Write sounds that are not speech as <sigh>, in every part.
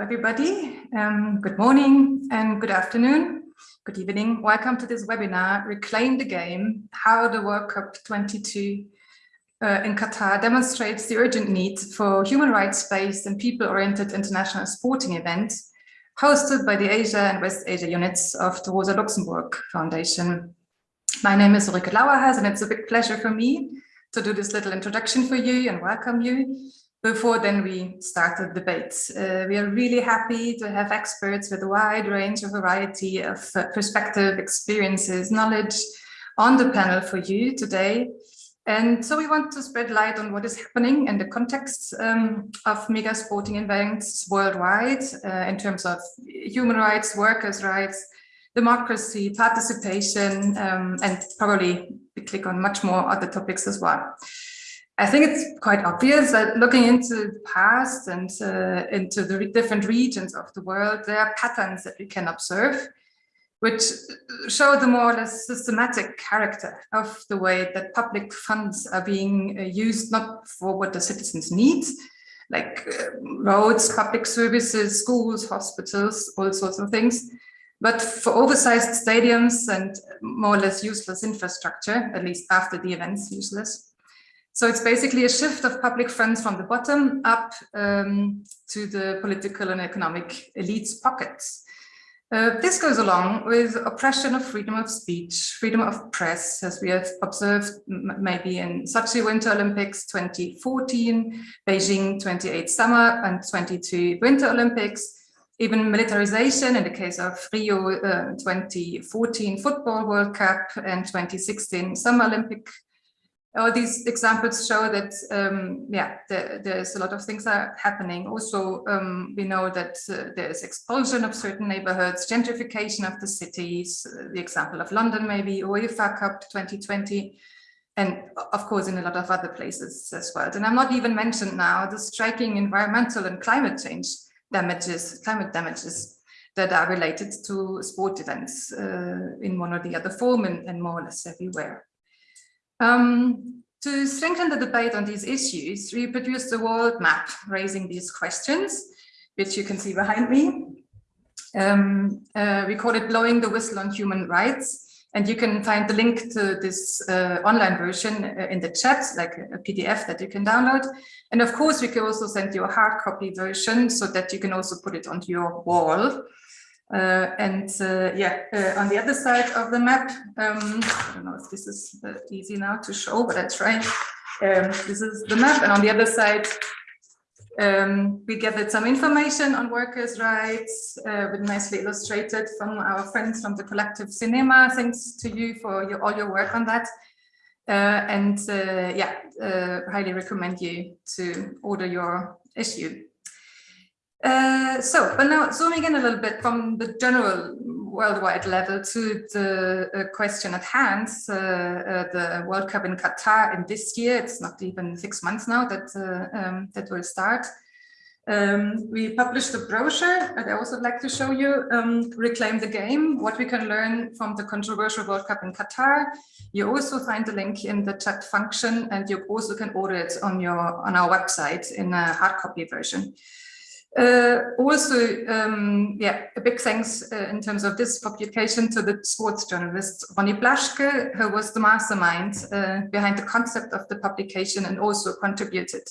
everybody. Um, good morning and good afternoon. Good evening. Welcome to this webinar, Reclaim the Game, How the World Cup 22 uh, in Qatar demonstrates the urgent need for human rights-based and people-oriented international sporting events hosted by the Asia and West Asia units of the Rosa Luxemburg Foundation. My name is Ulrike Lauerhas and it's a big pleasure for me to do this little introduction for you and welcome you before then we start the debate. Uh, we are really happy to have experts with a wide range of variety of uh, perspective, experiences, knowledge on the panel for you today. And so we want to spread light on what is happening in the context um, of mega sporting events worldwide uh, in terms of human rights, workers' rights, democracy, participation, um, and probably we click on much more other topics as well. I think it's quite obvious that looking into the past and uh, into the different regions of the world, there are patterns that we can observe, which show the more or less systematic character of the way that public funds are being uh, used, not for what the citizens need, like uh, roads, public services, schools, hospitals, all sorts of things, but for oversized stadiums and more or less useless infrastructure, at least after the events useless. So it's basically a shift of public funds from the bottom up um, to the political and economic elites pockets. Uh, this goes along with oppression of freedom of speech, freedom of press, as we have observed maybe in Sochi Winter Olympics 2014, Beijing 28 Summer and 22 Winter Olympics, even militarization in the case of Rio uh, 2014 Football World Cup and 2016 Summer Olympic all these examples show that um, yeah there, there's a lot of things are happening. Also um, we know that uh, there's expulsion of certain neighborhoods gentrification of the cities uh, the example of london maybe or uefa cup 2020 and of course in a lot of other places as well. And i'm not even mentioned now the striking environmental and climate change damages climate damages that are related to sport events uh, in one or the other form and, and more or less everywhere um, to strengthen the debate on these issues, we produced a world map raising these questions, which you can see behind me. Um, uh, we call it Blowing the Whistle on Human Rights. And you can find the link to this uh, online version uh, in the chat, like a PDF that you can download. And of course, we can also send you a hard copy version so that you can also put it onto your wall. Uh, and uh, yeah, uh, on the other side of the map, um, I don't know if this is easy now to show, but I try. Um, this is the map, and on the other side, um, we gathered some information on workers' rights, uh, with nicely illustrated from our friends from the collective cinema. Thanks to you for your, all your work on that. Uh, and uh, yeah, highly recommend you to order your issue. Uh, so, but now zooming in a little bit from the general worldwide level to the uh, question at hand, uh, uh the World Cup in Qatar in this year, it's not even six months now that, uh, um, that will start. Um, we published a brochure that I also like to show you, um, Reclaim the Game, what we can learn from the controversial World Cup in Qatar. You also find the link in the chat function and you also can order it on, your, on our website in a hard copy version. Uh, also, um, yeah, a big thanks uh, in terms of this publication to the sports journalist Ronny Blaschke, who was the mastermind uh, behind the concept of the publication and also contributed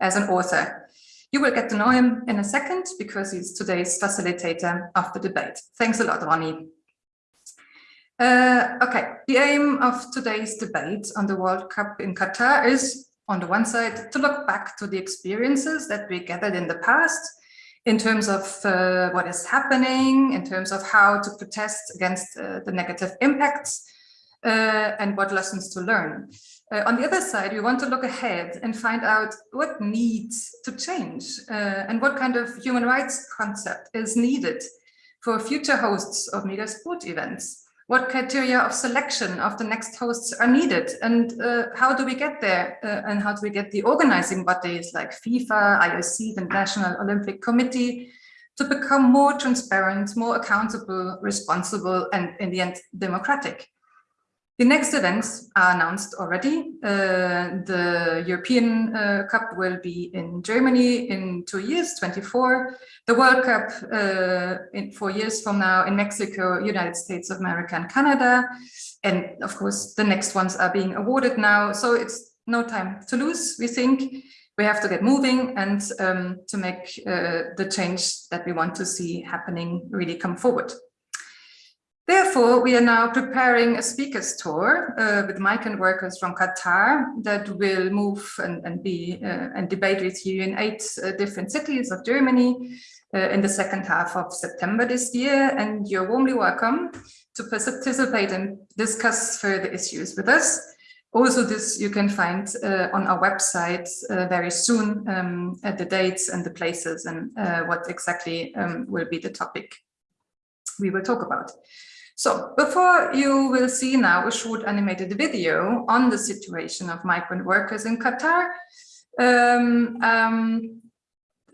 as an author. You will get to know him in a second because he's today's facilitator of the debate. Thanks a lot, Ronny. Uh, okay, the aim of today's debate on the World Cup in Qatar is, on the one side, to look back to the experiences that we gathered in the past in terms of uh, what is happening, in terms of how to protest against uh, the negative impacts, uh, and what lessons to learn. Uh, on the other side, we want to look ahead and find out what needs to change uh, and what kind of human rights concept is needed for future hosts of mega sport events what criteria of selection of the next hosts are needed and uh, how do we get there uh, and how do we get the organizing bodies like FIFA, IOC, the National Olympic Committee to become more transparent, more accountable, responsible, and in the end, democratic. The next events are announced already. Uh, the European uh, Cup will be in Germany in two years, 24. The World Cup uh, in four years from now in Mexico, United States of America and Canada. And of course, the next ones are being awarded now. So it's no time to lose, we think. We have to get moving and um, to make uh, the change that we want to see happening really come forward. Therefore, we are now preparing a speakers tour uh, with migrant workers from Qatar that will move and, and be uh, and debate with you in eight uh, different cities of Germany uh, in the second half of September this year. And you're warmly welcome to participate and discuss further issues with us. Also, this you can find uh, on our website uh, very soon um, at the dates and the places and what exactly um, will be the topic we will talk about. So before you will see now a short animated video on the situation of migrant workers in Qatar, um, um,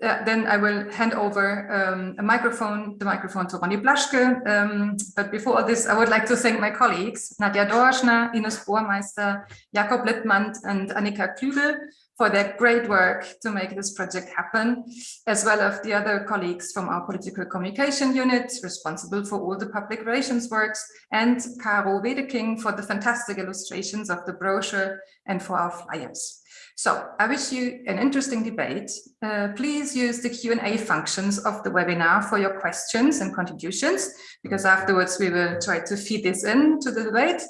uh, then I will hand over um, a microphone, the microphone to Ronny Blaschke. Um, but before all this, I would like to thank my colleagues, Nadja Dorschner, Ines Bohrmeister, Jakob Littmann and Annika Klügel for their great work to make this project happen, as well as the other colleagues from our political communication unit responsible for all the public relations works, and Caro Wedeking for the fantastic illustrations of the brochure and for our flyers. So I wish you an interesting debate. Uh, please use the Q&A functions of the webinar for your questions and contributions, because afterwards we will try to feed this into the debate.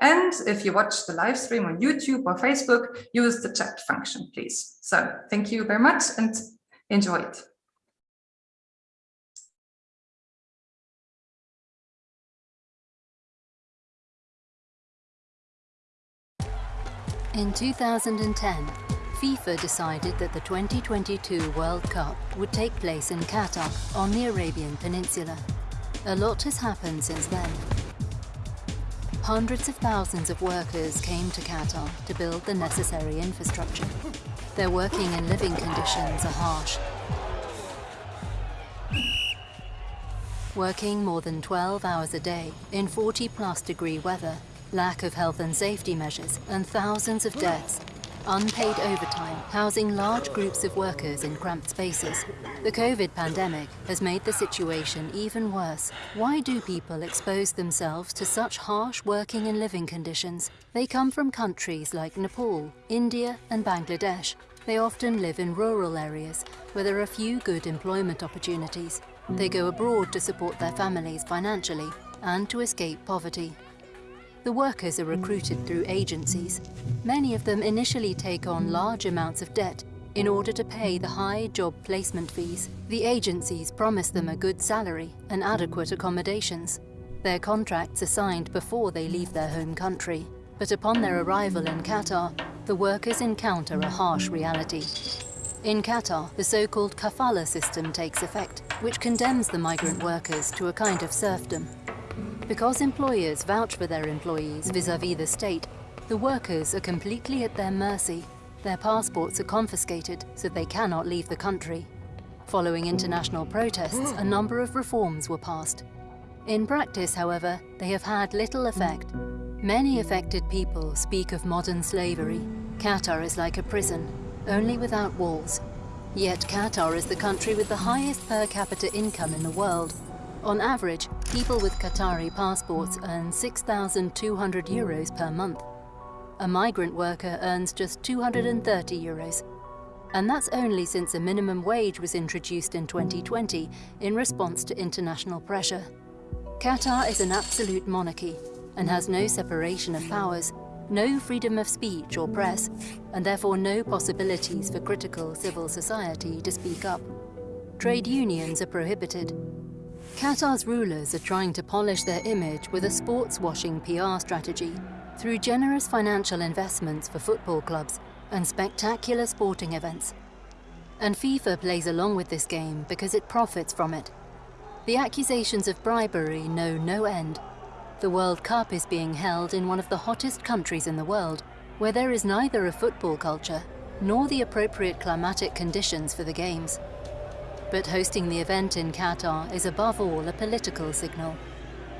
And if you watch the live stream on YouTube or Facebook, use the chat function, please. So thank you very much and enjoy it. In 2010, FIFA decided that the 2022 World Cup would take place in Qatar on the Arabian Peninsula. A lot has happened since then. Hundreds of thousands of workers came to Qatar to build the necessary infrastructure. Their working and living conditions are harsh. Working more than 12 hours a day in 40 plus degree weather, lack of health and safety measures and thousands of deaths unpaid overtime, housing large groups of workers in cramped spaces. The COVID pandemic has made the situation even worse. Why do people expose themselves to such harsh working and living conditions? They come from countries like Nepal, India and Bangladesh. They often live in rural areas where there are few good employment opportunities. They go abroad to support their families financially and to escape poverty. The workers are recruited through agencies. Many of them initially take on large amounts of debt in order to pay the high job placement fees. The agencies promise them a good salary and adequate accommodations. Their contracts are signed before they leave their home country. But upon their arrival in Qatar, the workers encounter a harsh reality. In Qatar, the so-called kafala system takes effect, which condemns the migrant workers to a kind of serfdom. Because employers vouch for their employees vis-à-vis -vis the state, the workers are completely at their mercy. Their passports are confiscated, so they cannot leave the country. Following international protests, a number of reforms were passed. In practice, however, they have had little effect. Many affected people speak of modern slavery. Qatar is like a prison, only without walls. Yet Qatar is the country with the highest per capita income in the world, on average, people with Qatari passports earn 6,200 euros per month. A migrant worker earns just 230 euros. And that's only since a minimum wage was introduced in 2020 in response to international pressure. Qatar is an absolute monarchy and has no separation of powers, no freedom of speech or press, and therefore no possibilities for critical civil society to speak up. Trade unions are prohibited, Qatar's rulers are trying to polish their image with a sports-washing PR strategy through generous financial investments for football clubs and spectacular sporting events. And FIFA plays along with this game because it profits from it. The accusations of bribery know no end. The World Cup is being held in one of the hottest countries in the world, where there is neither a football culture nor the appropriate climatic conditions for the games. But hosting the event in Qatar is above all a political signal.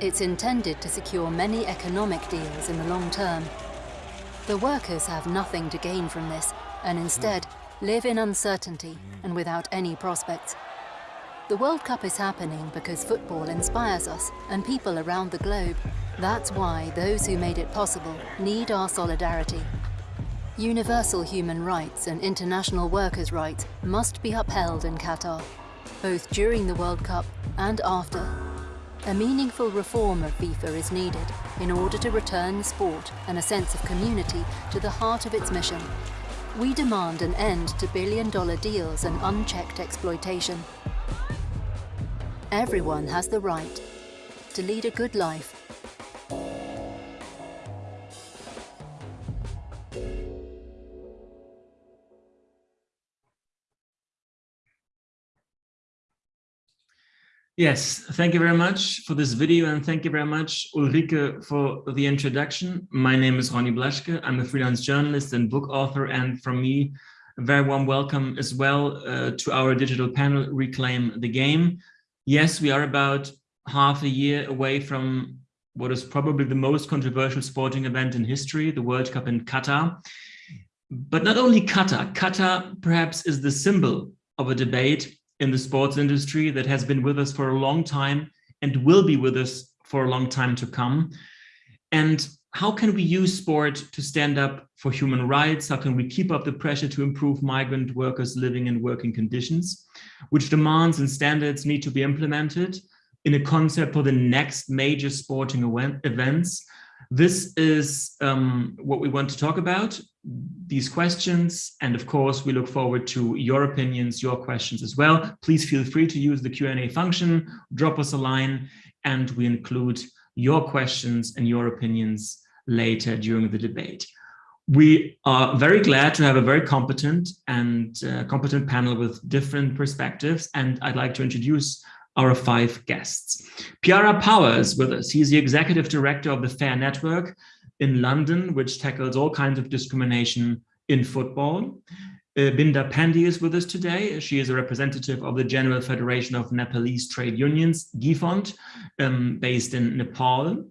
It's intended to secure many economic deals in the long term. The workers have nothing to gain from this and instead live in uncertainty and without any prospects. The World Cup is happening because football inspires us and people around the globe. That's why those who made it possible need our solidarity. Universal human rights and international workers' rights must be upheld in Qatar, both during the World Cup and after. A meaningful reform of FIFA is needed in order to return sport and a sense of community to the heart of its mission. We demand an end to billion-dollar deals and unchecked exploitation. Everyone has the right to lead a good life Yes, thank you very much for this video and thank you very much Ulrike for the introduction. My name is Ronny Blaschke. I'm a freelance journalist and book author and from me a very warm welcome as well uh, to our digital panel Reclaim the Game. Yes, we are about half a year away from what is probably the most controversial sporting event in history, the World Cup in Qatar. But not only Qatar, Qatar perhaps is the symbol of a debate in the sports industry that has been with us for a long time and will be with us for a long time to come. And how can we use sport to stand up for human rights? How can we keep up the pressure to improve migrant workers living and working conditions? Which demands and standards need to be implemented in a concept for the next major sporting event, events this is um, what we want to talk about, these questions. And of course, we look forward to your opinions, your questions as well. Please feel free to use the Q&A function, drop us a line, and we include your questions and your opinions later during the debate. We are very glad to have a very competent and uh, competent panel with different perspectives. And I'd like to introduce our five guests. Piara Power is with us. He's the executive director of the Fare Network in London, which tackles all kinds of discrimination in football. Uh, Binda Pandey is with us today. She is a representative of the General Federation of Nepalese Trade Unions, GEFONT, um, based in Nepal.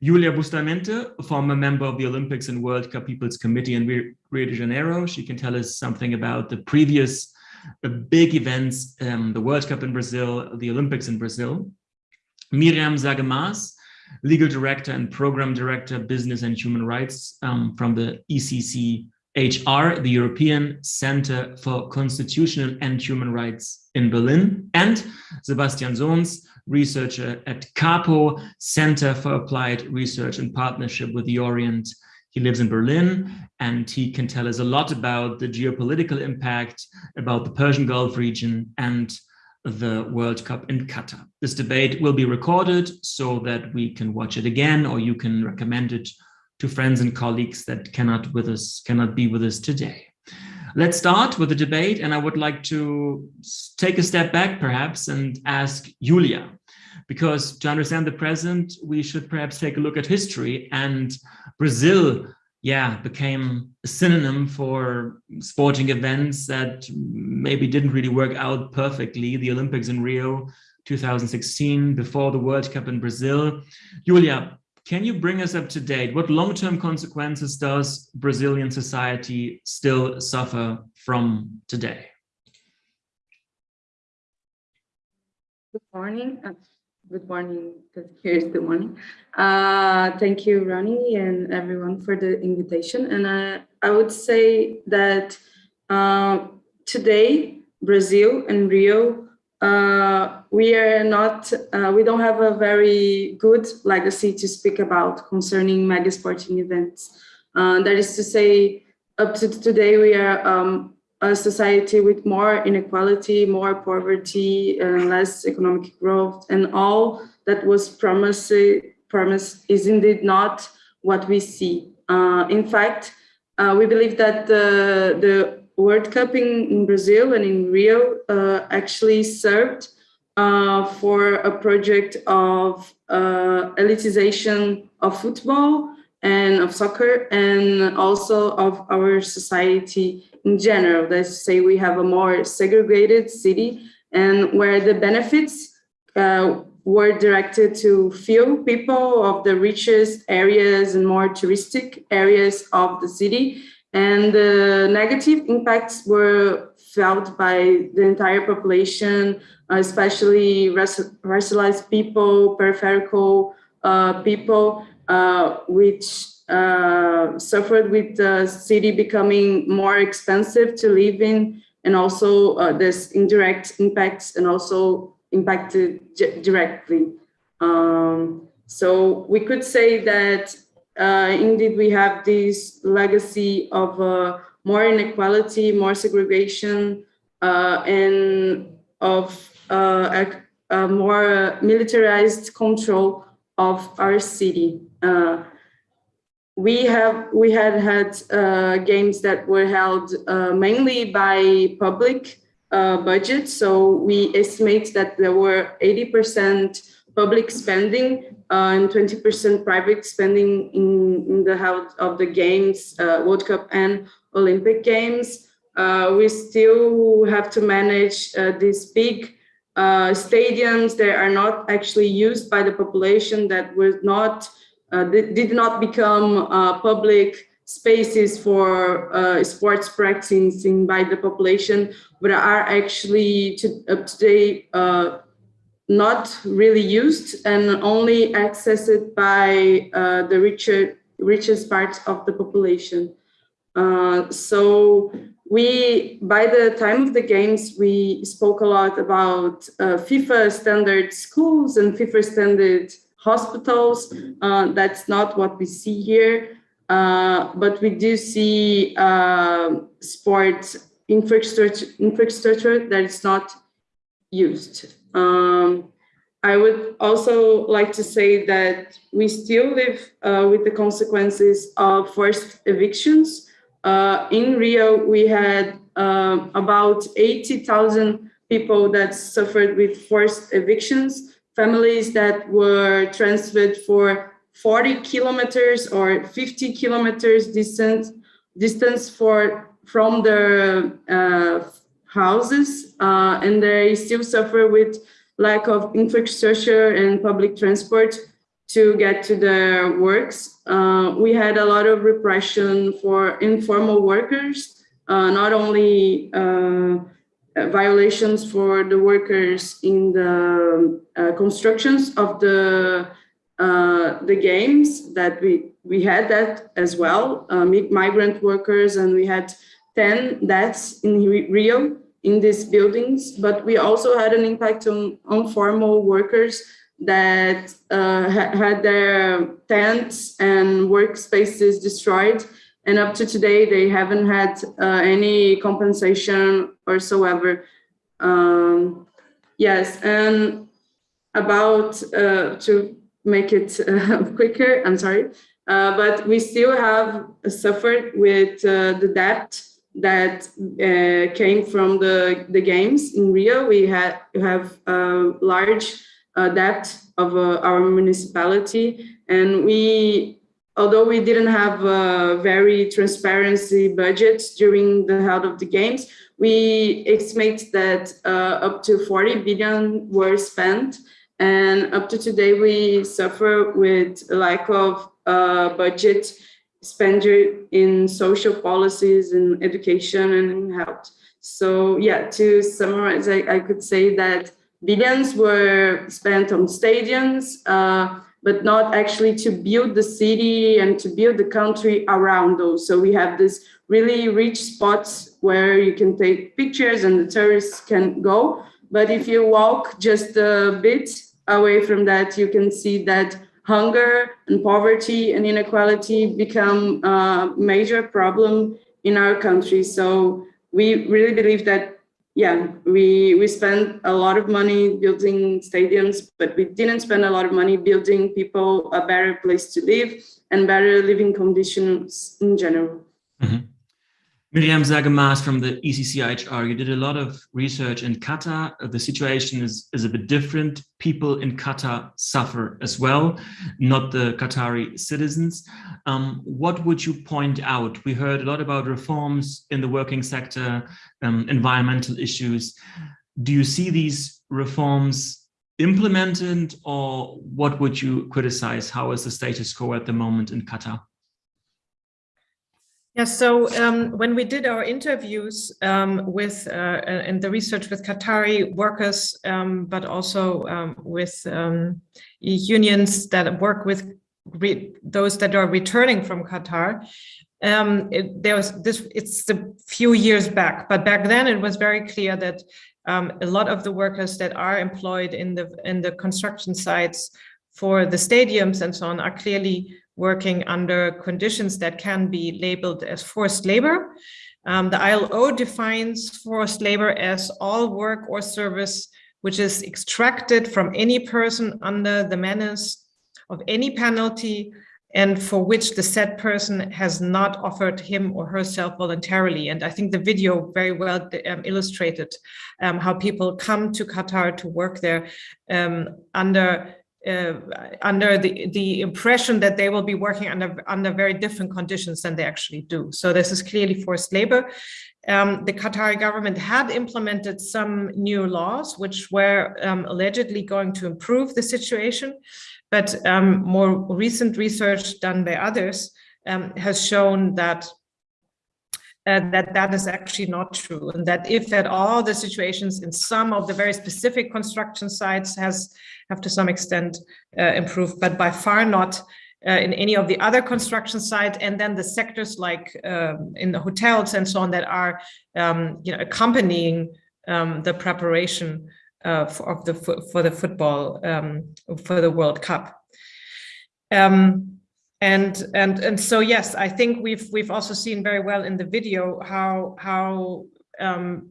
Julia Bustamante, former member of the Olympics and World Cup People's Committee in Rio de Janeiro. She can tell us something about the previous big events, um, the World Cup in Brazil, the Olympics in Brazil. Miriam Saage-Maaß, Legal Director and Program Director, Business and Human Rights um, from the ECC HR, the European Center for Constitutional and Human Rights in Berlin, and Sebastian Sons, researcher at CARPO, Center for Applied Research in partnership with the Orient he lives in Berlin and he can tell us a lot about the geopolitical impact, about the Persian Gulf region and the World Cup in Qatar. This debate will be recorded so that we can watch it again or you can recommend it to friends and colleagues that cannot with us cannot be with us today. Let's start with the debate and I would like to take a step back perhaps and ask Julia because to understand the present, we should perhaps take a look at history and Brazil, yeah, became a synonym for sporting events that maybe didn't really work out perfectly. The Olympics in Rio 2016, before the World Cup in Brazil. Julia, can you bring us up to date? What long-term consequences does Brazilian society still suffer from today? Good morning. Good morning, because here's the morning. Uh, thank you, Ronny, and everyone for the invitation. And uh, I would say that uh, today, Brazil and Rio, uh, we are not, uh, we don't have a very good legacy to speak about concerning mega sporting events. That is to say, up to today, we are um, a society with more inequality, more poverty, and less economic growth, and all that was promised, is indeed not what we see. Uh, in fact, uh, we believe that the, the World Cup in, in Brazil and in Rio uh, actually served uh, for a project of uh, elitization of football and of soccer and also of our society in general. Let's say we have a more segregated city and where the benefits uh, were directed to few people of the richest areas and more touristic areas of the city. And the negative impacts were felt by the entire population, especially racialized people, peripheral uh, people, which uh, suffered with the city becoming more expensive to live in and also uh, this indirect impacts and also impacted directly. Um, so we could say that uh, indeed we have this legacy of uh, more inequality, more segregation, uh, and of uh, a, a, more militarized control of our city. Uh, we have we had had uh, games that were held uh, mainly by public uh, budget. So we estimate that there were 80% public spending uh, and 20% private spending in, in the health of the games, uh, World Cup and Olympic Games. We still have to manage this big stadiums that are not actually used by the population that were not uh, did not become uh, public spaces for uh, sports practicing by the population, but are actually to, up to date not really used and only accessed by uh, the richer, richest parts of the population. Uh, so we, by the time of the games, we spoke a lot about uh, FIFA standard schools and FIFA standard hospitals. Uh, that's not what we see here, uh, but we do see uh, sport infrastructure, infrastructure that is not used. Um, I would also like to say that we still live uh, with the consequences of forced evictions. Uh, in Rio, we had um, about 80,000 people that suffered with forced evictions families that were transferred for 40 kilometers or 50 kilometers distance distance for from their uh, houses uh, and they still suffer with lack of infrastructure and public transport to get to their works. Uh, we had a lot of repression for informal workers, uh, not only uh, violations for the workers in the uh, constructions of the uh, the games that we we had that as well migrant workers and we had 10 deaths in Rio in these buildings but we also had an impact on informal workers that uh, had their tents and workspaces destroyed and up to today, they haven't had uh, any compensation whatsoever. Um, yes, and about uh, to make it uh, <laughs> quicker, I'm sorry, uh, but we still have suffered with uh, the debt that came from the, the games in Rio. We had have large debt of our municipality, and we although we didn't have a very transparency budget during the health of the games, we estimate that uh, up to 40 billion were spent. And up to today, we suffer with lack of uh, budget expenditure in social policies and education and in health. So yeah, to summarize, I, I could say that billions were spent on stadiums, uh, but not actually to build the city and to build the country around those. So we have this really rich spots where you can take pictures and the tourists can go. But if you walk just a bit away from that, you can see that hunger and poverty and inequality become a major problem in our country. So we really believe that yeah, we, we spent a lot of money building stadiums, but we didn't spend a lot of money building people a better place to live and better living conditions in general. Mm -hmm. Miriam Saage-Maaß from the ECCHR, you did a lot of research in Qatar. The situation is, is a bit different. People in Qatar suffer as well, not the Qatari citizens. Um, what would you point out? We heard a lot about reforms in the working sector, um, environmental issues. Do you see these reforms implemented or what would you criticize? How is the status quo at the moment in Qatar? Yeah, so um, when we did our interviews um, with uh, and the research with Qatari workers, um, but also um, with um, unions that work with those that are returning from Qatar, um, it, there was this. It's a few years back, but back then it was very clear that a lot of the workers that are employed in the in the construction sites for the stadiums and so on are clearly working under conditions that can be labeled as forced labor. Um, the ILO defines forced labor as all work or service which is extracted from any person under the menace of any penalty and for which the said person has not offered him or herself voluntarily. And I think the video very well um, illustrated um, how people come to Qatar to work there um, under under the, the impression that they will be working under, under very different conditions than they actually do. So this is clearly forced labor. Um, the Qatari government had implemented some new laws which were um, allegedly going to improve the situation, but um, more recent research done by others um, has shown that uh, that that is actually not true and that if at all the situations in some of the very specific construction sites has have to some extent uh, improved but by far not uh, in any of the other construction sites and then the sectors like um, in the hotels and so on that are um, you know accompanying um, the preparation uh, for, of the for the football um, for the World Cup. Um, and and and so yes i think we've we've also seen very well in the video how how um,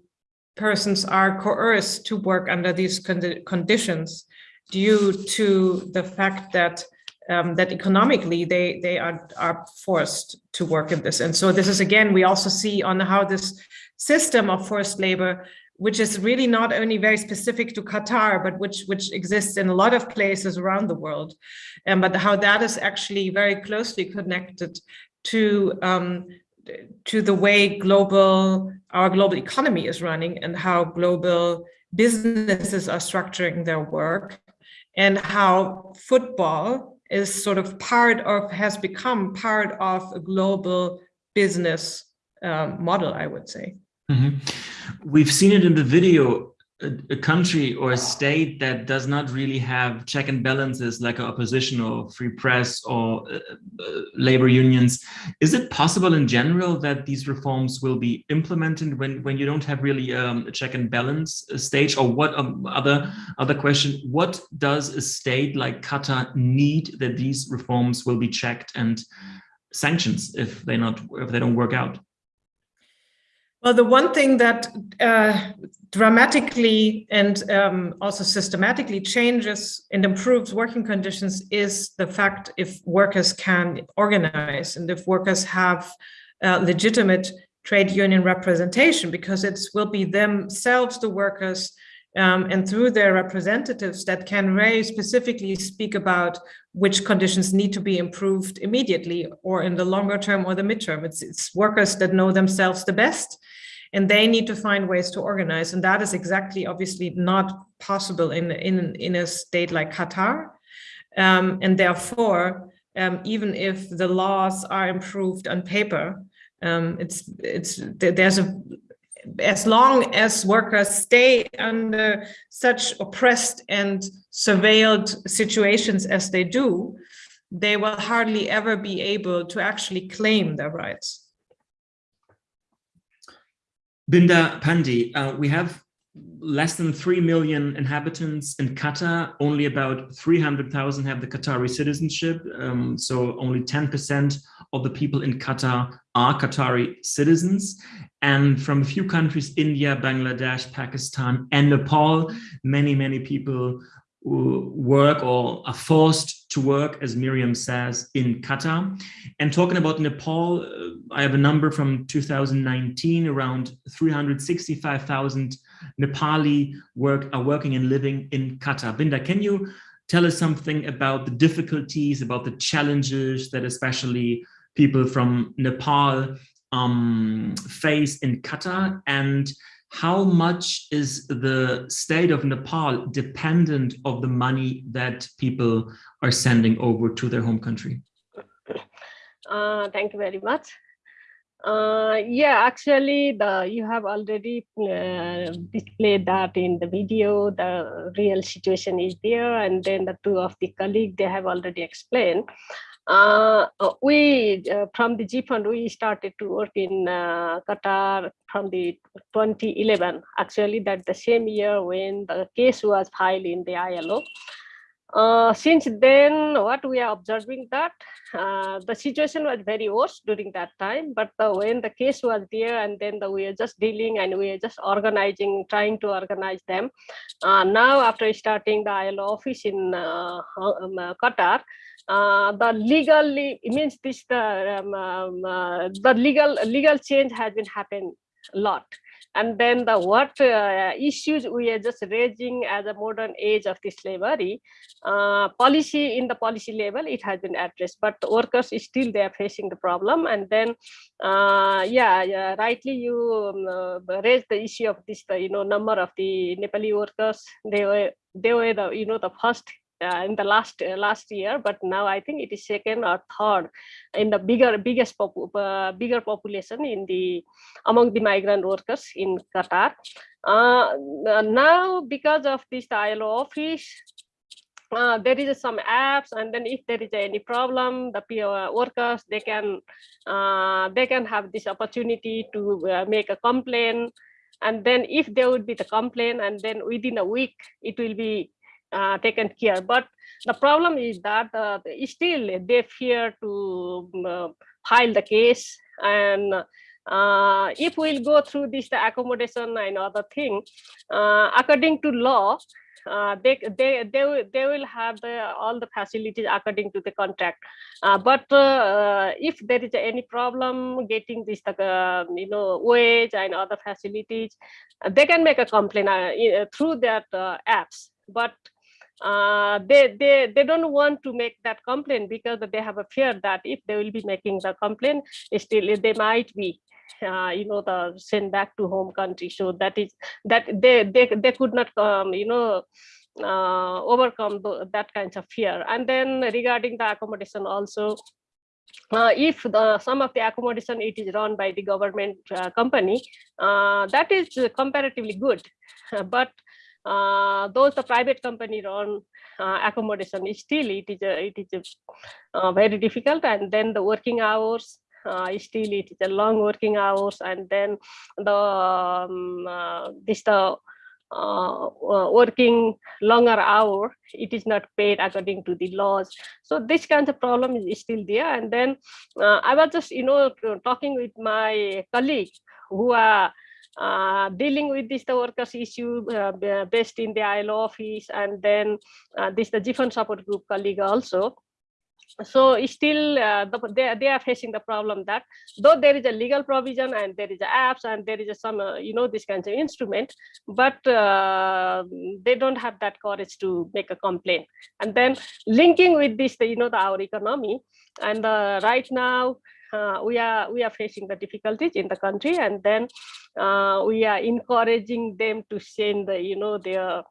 persons are coerced to work under these condi conditions due to the fact that um, that economically they they are are forced to work in this. And so this is again we also see on how this system of forced labor which is really not only very specific to Qatar, but which, which exists in a lot of places around the world, and but how that is actually very closely connected to um, to the way global our global economy is running and how global businesses are structuring their work and how football is sort of part of has become part of a global business um, model, I would say. Mm -hmm. We've seen it in the video, a, a, country or a state that does not really have check and balances like opposition or free press or uh, uh, labor unions. Is it possible in general that these reforms will be implemented when, when you don't have really um, a check and balance stage or what um, other, other question, what does a state like Qatar need that these reforms will be checked and sanctions if they not if they don't work out? Well, the one thing that uh, dramatically and um, also systematically changes and improves working conditions is the fact if workers can organize and if workers have uh, legitimate trade union representation, because it will be themselves, the workers, um, and through their representatives that can very specifically speak about which conditions need to be improved immediately or in the longer term or the midterm. It's, it's workers that know themselves the best and they need to find ways to organize. And that is exactly obviously not possible in, in, in a state like Qatar. Um, and therefore, um, even if the laws are improved on paper, um, it's it's there's a as long as workers stay under such oppressed and surveilled situations as they do, they will hardly ever be able to actually claim their rights. Binda Pandey, uh, we have less than 3 million inhabitants in Qatar. Only about 300,000 have the Qatari citizenship. Um, so only 10% of the people in Qatar are Qatari citizens. And from a few countries, India, Bangladesh, Pakistan, and Nepal, many, many people work or are forced to work, as Miriam says, in Qatar. And talking about Nepal, uh, I have a number from 2019, around 365,000 Nepali work are working and living in Qatar. Binda, can you tell us something about the difficulties, about the challenges that especially people from Nepal um, face in Qatar and how much is the state of Nepal dependent of the money that people are sending over to their home country? <coughs> Uh, thank you very much. Uh, yeah, actually, the you have already uh, displayed that in the video. The real situation is there, and then the two of the colleagues they have already explained. Uh, we uh, from the GEFONT we started to work in uh, Qatar from the 2011. Actually, that the same year when the case was filed in the ILO. Uh, since then, what we are observing that uh, the situation was very worse during that time, but uh, when the case was there and then the, we are just dealing and we are just organizing, trying to organize them. Uh, now, after starting the ILO office in uh, um, uh, the legally means this the um, um, the legal legal change has been happened a lot. And then the what uh, issues we are just raising as a modern age of the slavery uh, policy in the policy level it has been addressed but workers still they are facing the problem. And then uh, yeah, yeah rightly you um, uh, raised the issue of this the you know number of the nepali workers. They were they were the you know the first uh, in the last uh, last year but now i think it is second or third in the bigger biggest pop, uh, bigger population in the among the migrant workers in qatar. Uh, now because of this ilo office uh, there is some apps and then if there is any problem the PO workers they can uh, they can have this opportunity to make a complaint. And then if there would be the complaint and then within a week it will be uh, taken care. But the problem is that uh, still they fear to uh, file the case. And uh, if we'll go through this the accommodation and other thing, uh, according to law, uh, they they they will they will have the all the facilities according to the contract. But if there is any problem getting this you know wage and other facilities they can make a complaint through that apps. But uh, they, they, they don't want to make that complaint because they have a fear that if they will be making the complaint, still they might be uh, you know the sent back to home country. So that is that they they, they could not um, you know uh, overcome the, that kinds of fear. And then regarding the accommodation also uh, if the some of the accommodation it is run by the government uh, company uh, that is comparatively good. <laughs> But uh, those the private company run uh, accommodation is still it is a, it is a, uh, very difficult. And then the working hours uh, still it is a long working hours. And then the um, uh, this the working longer hour it is not paid according to the laws. So this kind of problem is still there. And then i was just you know talking with my colleague who are uh, dealing with this the workers issue uh, based in the ILO office and then uh, this the different support group colleague also. So still uh, the, they, they are facing the problem that though there is a legal provision and there is apps and there is some uh, you know this kinds of instrument but uh, they don't have that courage to make a complaint. And then linking with this you know the our economy and right now uh, we are we are facing the difficulties in the country and then uh, we are encouraging them to send the you know their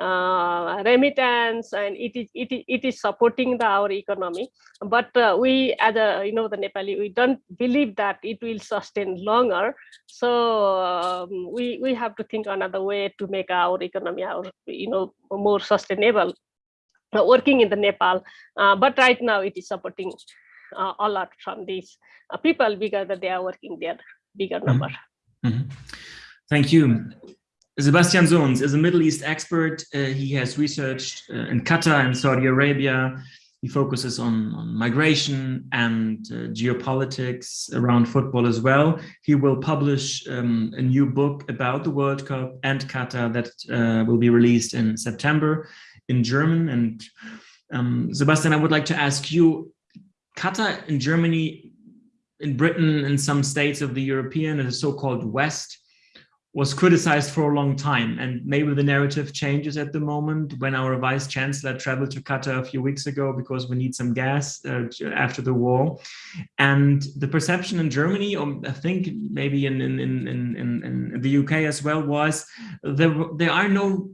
uh, remittance and it is it is it is supporting the our economy. But uh, we as a you know the nepali we don't believe that it will sustain longer. So um, we we have to think another way to make our economy our you know more sustainable. Working in the nepal uh, but right now it is supporting a lot from these uh, people because they are working their bigger mm-hmm. number. Mm -hmm. Thank you. Sebastian Sons is a Middle East expert. Uh, he has researched uh, in Qatar and Saudi Arabia. He focuses on, on migration and uh, geopolitics around football as well. He will publish um, a new book about the World Cup and Qatar that uh, will be released in September in German. And um, Sebastian, I would like to ask you, Qatar in Germany, in Britain, in some states of the European, and the so-called West, was criticized for a long time. And maybe the narrative changes at the moment when our vice chancellor traveled to Qatar a few weeks ago because we need some gas uh, after the war. And the perception in Germany, or I think maybe in, in, in, in, in the UK as well, was there, there are no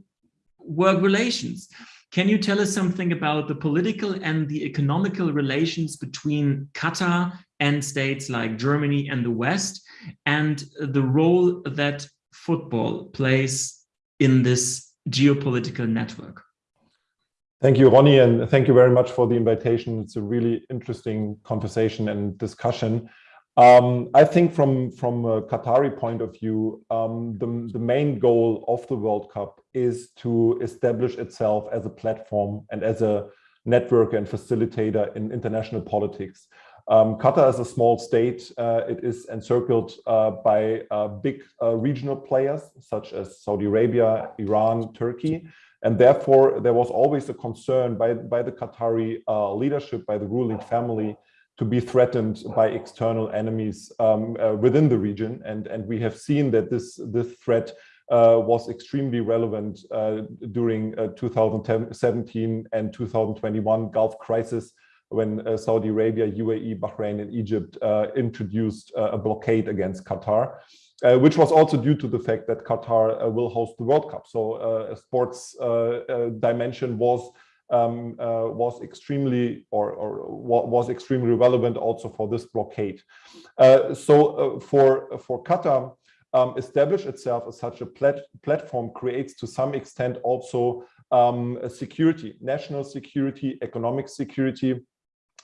work relations. Can you tell us something about the political and the economical relations between Qatar and states like Germany and the West and the role that football plays in this geopolitical network. Thank you, Ronny, and thank you very much for the invitation. It's a really interesting conversation and discussion. Um, I think from, from a Qatari point of view, um, the, the main goal of the World Cup is to establish itself as a platform and as a network and facilitator in international politics. Um, Qatar is a small state. Uh, it is encircled uh, by uh, big uh, regional players such as Saudi Arabia, Iran, Turkey. And therefore, there was always a concern by, by the Qatari uh, leadership, by the ruling family, to be threatened by external enemies um, uh, within the region. And, and we have seen that this, this threat was extremely relevant during 2017 and 2021 Gulf crisis when uh, Saudi Arabia, UAE, Bahrain, and Egypt uh, introduced uh, a blockade against Qatar, uh, which was also due to the fact that Qatar uh, will host the World Cup. So uh, a sports dimension was um, was extremely or, or, was extremely relevant also for this blockade. so for for Qatar. Um, establish itself as such a plat platform creates to some extent also um, security, national security, economic security,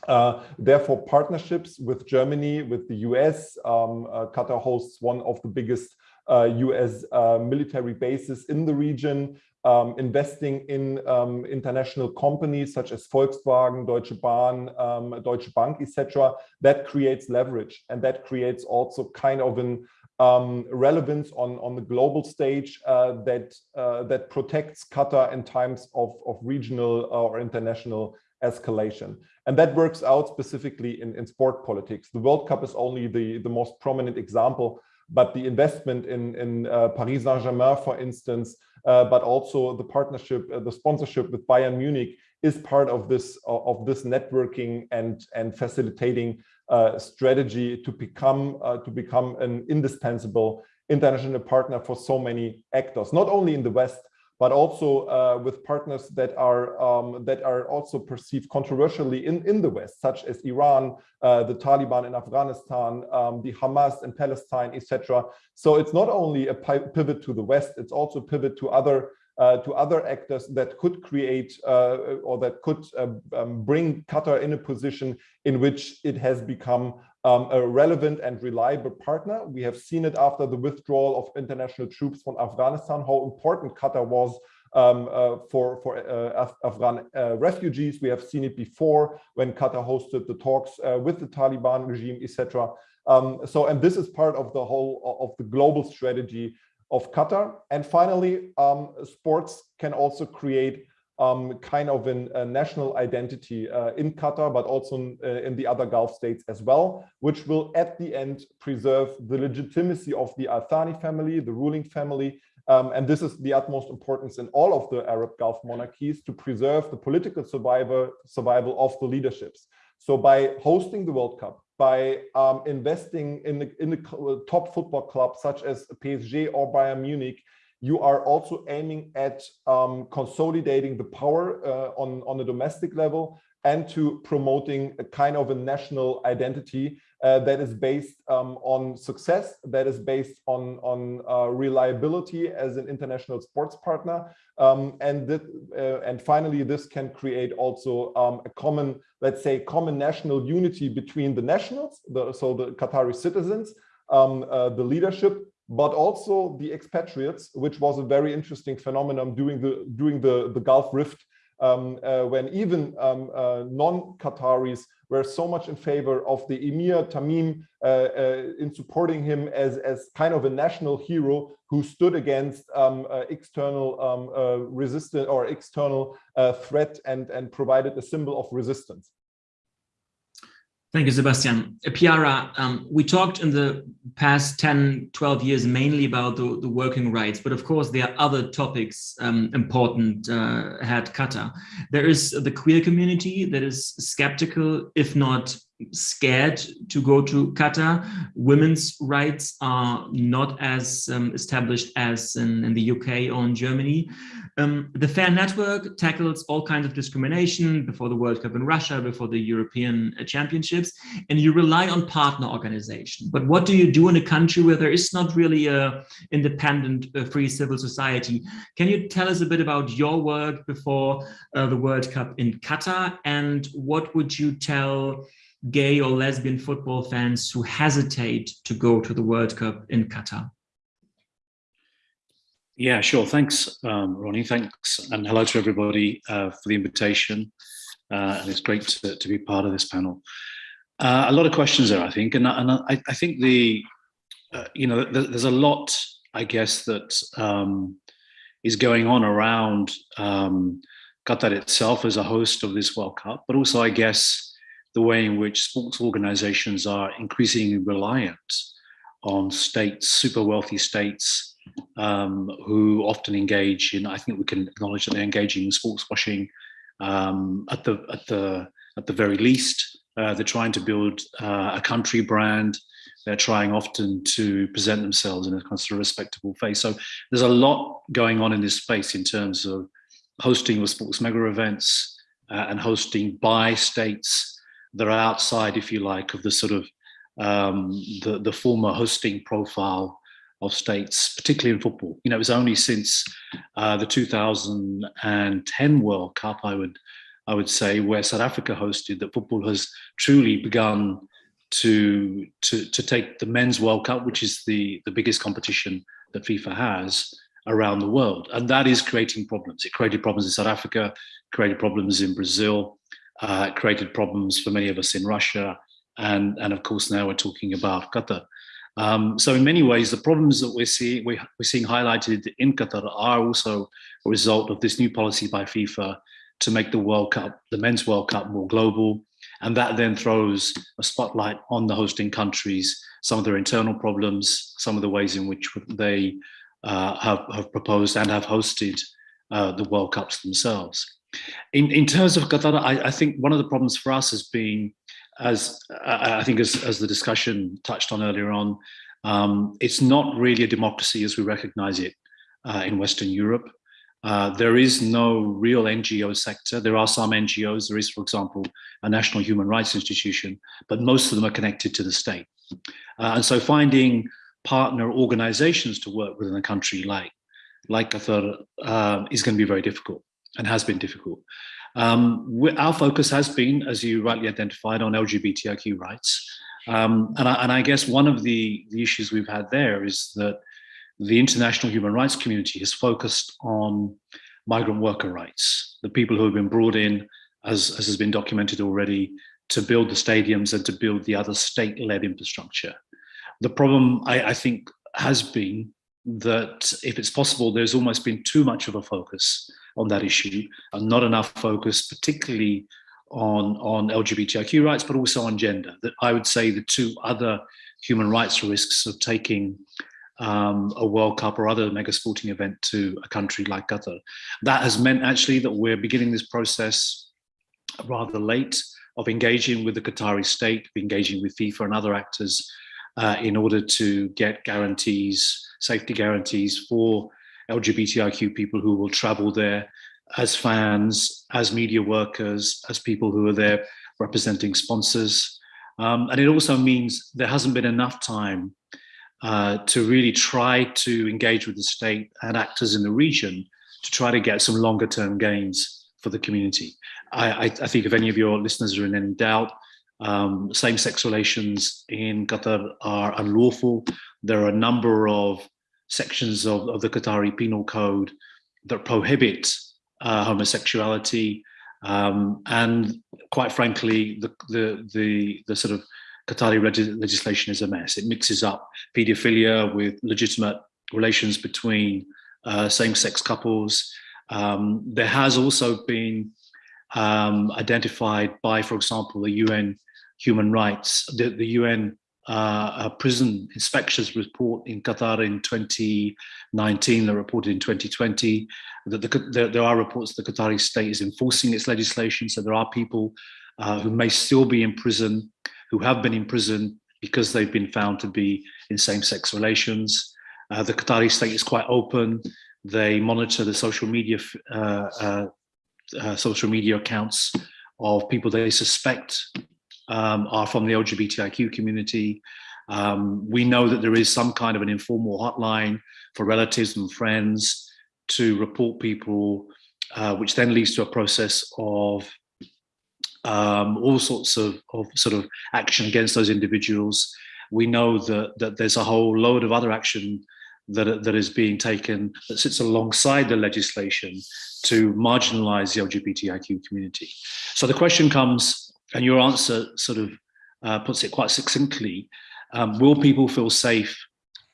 uh, therefore, partnerships with Germany, with the US, um, uh, Qatar hosts one of the biggest uh, US uh, military bases in the region, um, investing in um, international companies such as Volkswagen, Deutsche Bahn, um, Deutsche Bank, etc. That creates leverage and that creates also kind of an um, relevance on, on the global stage uh, that uh, that protects Qatar in times of, of regional or international escalation. And that works out specifically in, in sport politics. The World Cup is only the, the most prominent example, but the investment in, in uh, Paris Saint-Germain, for instance, uh, but also the partnership, uh, the sponsorship with Bayern Munich is part of this of this networking and and facilitating uh, strategy to become uh, to become an indispensable international partner for so many actors, not only in the West, but also uh, with partners that are um, that are also perceived controversially in in the West, such as Iran, uh, the Taliban in Afghanistan, um, the Hamas in Palestine, etc. So it's not only a pivot to the West; it's also a pivot to other uh, to other actors that could create uh, or that could uh, um, bring Qatar in a position in which it has become um, a relevant and reliable partner. We have seen it after the withdrawal of international troops from Afghanistan, how important Qatar was um, uh, for, for uh, Af Afghan uh, refugees. We have seen it before when Qatar hosted the talks uh, with the Taliban regime, etc. Um, so, and this is part of the whole of the global strategy of Qatar. And finally, um, sports can also create um, kind of a national identity uh, in Qatar, but also in, uh, in, the other Gulf states as well, which will at the end preserve the legitimacy of the Al Thani family, the ruling family. Um, and this is the utmost importance in all of the Arab Gulf monarchies to preserve the political survival, survival of the leaderships. So by hosting the World Cup, by um, investing in the, in the top football clubs such as PSG or Bayern Munich, you are also aiming at um, consolidating the power uh, on, on the domestic level and to promoting a kind of a national identity uh, that is based um, on success, that is based on, on uh, reliability as an international sports partner. Um, and, that, uh, and finally, this can create also um, a common, let's say, common national unity between the nationals, the, so the Qatari citizens, um, uh, the leadership, but also the expatriates, which was a very interesting phenomenon during the during the the Gulf Rift, um, uh, when even um, uh, non-Qataris were so much in favor of the Emir Tamim uh, uh in supporting him as as kind of a national hero who stood against um, uh, external um, uh, resistance or external threat and and provided a symbol of resistance. Thank you, Sebastian. Uh, Piara, um, we talked in the past 10, 12 years mainly about the, the working rights, but of course there are other topics um, important uh, at Qatar. There is the queer community that is skeptical, if not scared to go to Qatar. Women's rights are not as um, established as in, in, the UK or in Germany. Um, the Fare Network tackles all kinds of discrimination before the World Cup in Russia, before the European uh, Championships, and you rely on partner organization. But what do you do in a country where there is not really a independent uh, free civil society? Can you tell us a bit about your work before uh, the World Cup in Qatar and what would you tell gay or lesbian football fans who hesitate to go to the World Cup in Qatar? Yeah, sure. Thanks, um, Ronny. Thanks. And hello to everybody uh, for the invitation. Uh, and it's great to, to, be part of this panel. Uh, a lot of questions there, I think. And, and I, I, think the, uh, you know, there's a lot, I guess, that um, is going on around um, Qatar itself as a host of this World Cup, but also, I guess, the way in which sports organizations are increasingly reliant on states, super wealthy states, um, who often engage in, I think we can acknowledge that they're engaging in sports washing um, at, the, at, the, at the very least. Uh, they're trying to build uh, a country brand. They're trying often to present themselves in a kind of respectable face. So there's a lot going on in this space in terms of hosting the sports mega events uh, and hosting by states that are outside, if you like, of the sort of um, the, the former hosting profile of states, particularly in football. You know, it was only since uh, the 2010 World Cup, I would, I would say, where South Africa hosted, that football has truly begun to to to take the men's World Cup, which is the the biggest competition that FIFA has around the world, and that is creating problems. It created problems in South Africa, created problems in Brazil, uh, created problems for many of us in Russia. And, and of course, now we're talking about Qatar. Um, so in many ways, the problems that we're, see, we, we're seeing highlighted in Qatar are also a result of this new policy by FIFA to make the World Cup, the Men's World Cup more global. And that then throws a spotlight on the hosting countries, some of their internal problems, some of the ways in which they uh, have, have proposed and have hosted uh, the World Cups themselves. In, in terms of Qatar, I, I, think one of the problems for us has been, as I think as, as the discussion touched on earlier on, um, it's not really a democracy as we recognize it uh, in Western Europe. Uh, there is no real NGO sector. There are some NGOs. There is, for example, a national human rights institution, but most of them are connected to the state. Uh, and so finding partner organizations to work within a country like, like Qatar um, is going to be very difficult and has been difficult. Um, our focus has been, as you rightly identified, on LGBTIQ rights. Um, and, I, and, I, guess one of the, the, issues we've had there is that the international human rights community has focused on migrant worker rights, the people who have been brought in, as, as has been documented already, to build the stadiums and to build the other state-led infrastructure. The problem, I, I think, has been that if it's possible, there's almost been too much of a focus on that issue and not enough focus, particularly on, on LGBTIQ rights, but also on gender. That I would say the two other human rights risks of taking um, a World Cup or other mega sporting event to a country like Qatar. That has meant actually that we're beginning this process rather late of engaging with the Qatari state, engaging with FIFA and other actors uh, in order to get guarantees, safety guarantees for LGBTIQ people who will travel there as fans, as media workers, as people who are there representing sponsors. Um, and it also means there hasn't been enough time uh, to really try to engage with the state and actors in the region to try to get some longer term gains for the community. I, I, I think if any of your listeners are in any doubt, um, same-sex relations in Qatar are unlawful. There are a number of sections of, of the Qatari penal code that prohibit uh, homosexuality. Um, and quite frankly, the, the, the, the sort of Qatari legislation is a mess. It mixes up paedophilia with legitimate relations between uh, same-sex couples. Um, there has also been um, identified by, for example, the UN human rights. The, the UN uh, prison inspections report in Qatar in 2019, the report in 2020, that the, there, there, are reports that the Qatari state is enforcing its legislation. So there are people uh, who may still be in prison, who have been in prison because they've been found to be in same-sex relations. Uh, the Qatari state is quite open. They monitor the social media uh, uh, uh, social media accounts of people they suspect um, are from the LGBTIQ community. Um, we know that there is some kind of an informal hotline for relatives and friends to report people, uh, which then leads to a process of um, all sorts of, of sort of action against those individuals. We know that, that there's a whole load of other action that, that is being taken that sits alongside the legislation to marginalize the LGBTIQ community. So the question comes, and your answer sort of uh, puts it quite succinctly, um, will people feel safe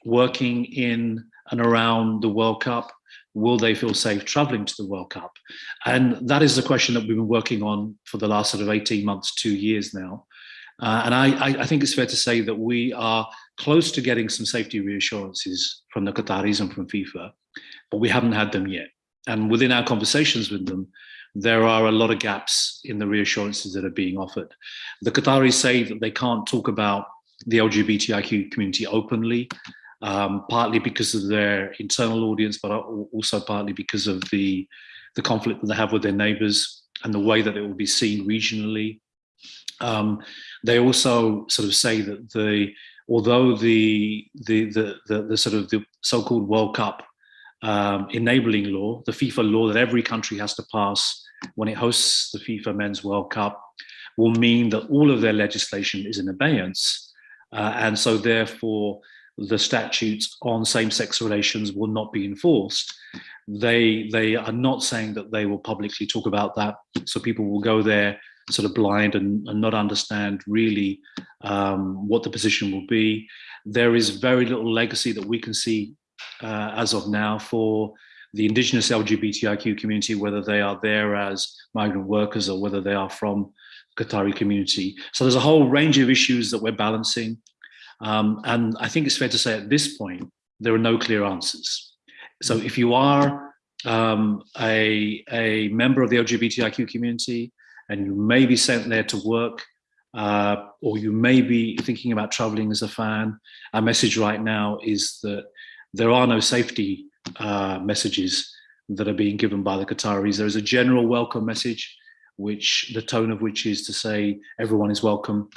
working in and around the World Cup? Will they feel safe traveling to the World Cup? And that is the question that we've been working on for the last sort of 18 months, two years now. Uh, and I, I, think it's fair to say that we are close to getting some safety reassurances from the Qataris and from FIFA, but we haven't had them yet. And within our conversations with them, there are a lot of gaps in the reassurances that are being offered. The Qataris say that they can't talk about the LGBTIQ community openly, um, partly because of their internal audience, but also partly because of the, the conflict that they have with their neighbors and the way that it will be seen regionally. Um, they also sort of say that the although the the the the, the sort of the so-called World Cup um, enabling law, the FIFA law that every country has to pass when it hosts the FIFA Men's World Cup, will mean that all of their legislation is in abeyance, uh, and so therefore the statutes on same-sex relations will not be enforced. They they are not saying that they will publicly talk about that, so people will go there sort of blind and, and not understand really um, what the position will be. There is very little legacy that we can see uh, as of now for the indigenous LGBTIQ community, whether they are there as migrant workers or whether they are from Qatari community. So there's a whole range of issues that we're balancing. Um, and I think it's fair to say at this point, there are no clear answers. So if you are um, a, a member of the LGBTIQ community, and you may be sent there to work uh, or you may be thinking about traveling as a fan, our message right now is that there are no safety uh, messages that are being given by the Qataris. There is a general welcome message, which the tone of which is to say everyone is welcome,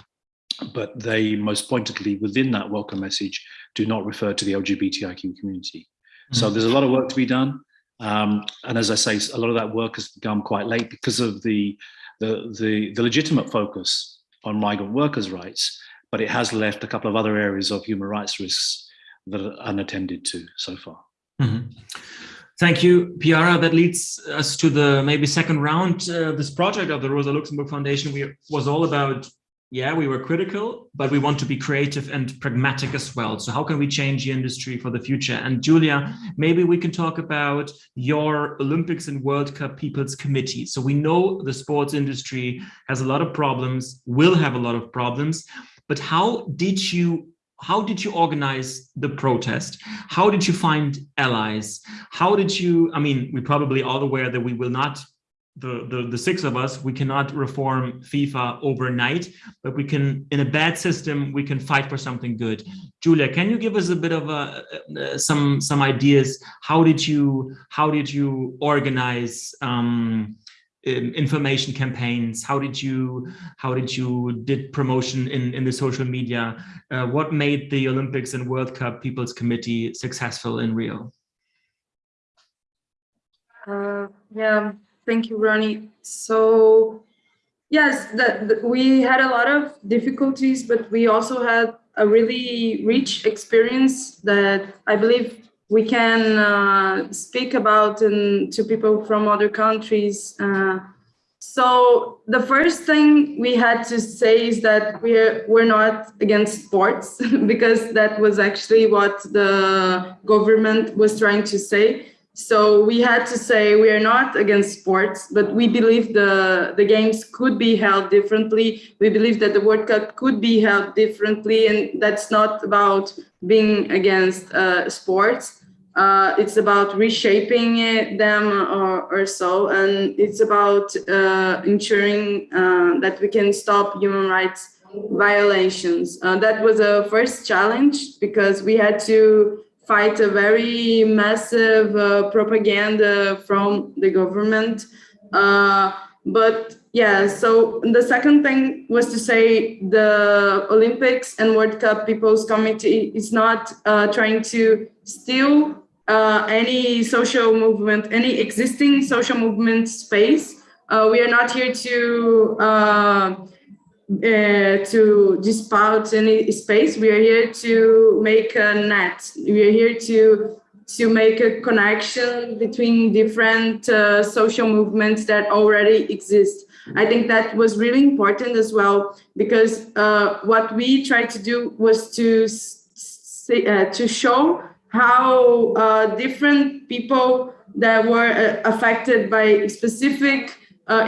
but they most pointedly within that welcome message do not refer to the LGBTIQ community. Mm -hmm. So there's a lot of work to be done. Um, and as I say, a lot of that work has begun quite late because of the the, the, the legitimate focus on migrant workers' rights, but it has left a couple of other areas of human rights risks that are unattended to so far. Mm -hmm. Thank you, Piara. That leads us to the maybe second round. Uh, this project of the Rosa Luxemburg Foundation we, was all about yeah, we were critical, but we want to be creative and pragmatic as well. So how can we change the industry for the future? And Julia, maybe we can talk about your Olympics and World Cup People's Committee. So we know the sports industry has a lot of problems, will have a lot of problems, but how did you how did you organize the protest? How did you find allies? How did you, I mean, we probably all aware that we will not the, the, the six of us, we cannot reform FIFA overnight, but we can, in a bad system, we can fight for something good. Julia, can you give us a bit of a, uh, some some ideas? How did you how did you organize um, information campaigns? How did you how did you did promotion in in the social media? Uh, what made the Olympics and World Cup People's Committee successful in Rio? Uh, yeah Thank you, Ronny. So yes, that, the, we had a lot of difficulties, but we also had a really rich experience that I believe we can uh, speak about to people from other countries. Uh, so the first thing we had to say is that we're we're not against sports <laughs> because that was actually what the government was trying to say So we had to say we are not against sports, but we believe the, the games could be held differently. We believe that the World Cup could be held differently, and that's not about being against uh, sports. Uh, it's about reshaping it, them or, or, so, and it's about uh, ensuring uh, that we can stop human rights violations. Uh, that was a first challenge because we had to fight a very massive uh, propaganda from the government. Uh, but yeah, so the second thing was to say the Olympics and World Cup People's Committee is not trying to steal uh, any social movement, any existing social movement space. Uh, we are not here to uh, uh, to dispout any space. We are here to make a net. We are here to to make a connection between different uh, social movements that already exist. I think that was really important as well because what we tried to do was to say, to show how uh, different people that were uh, affected by specific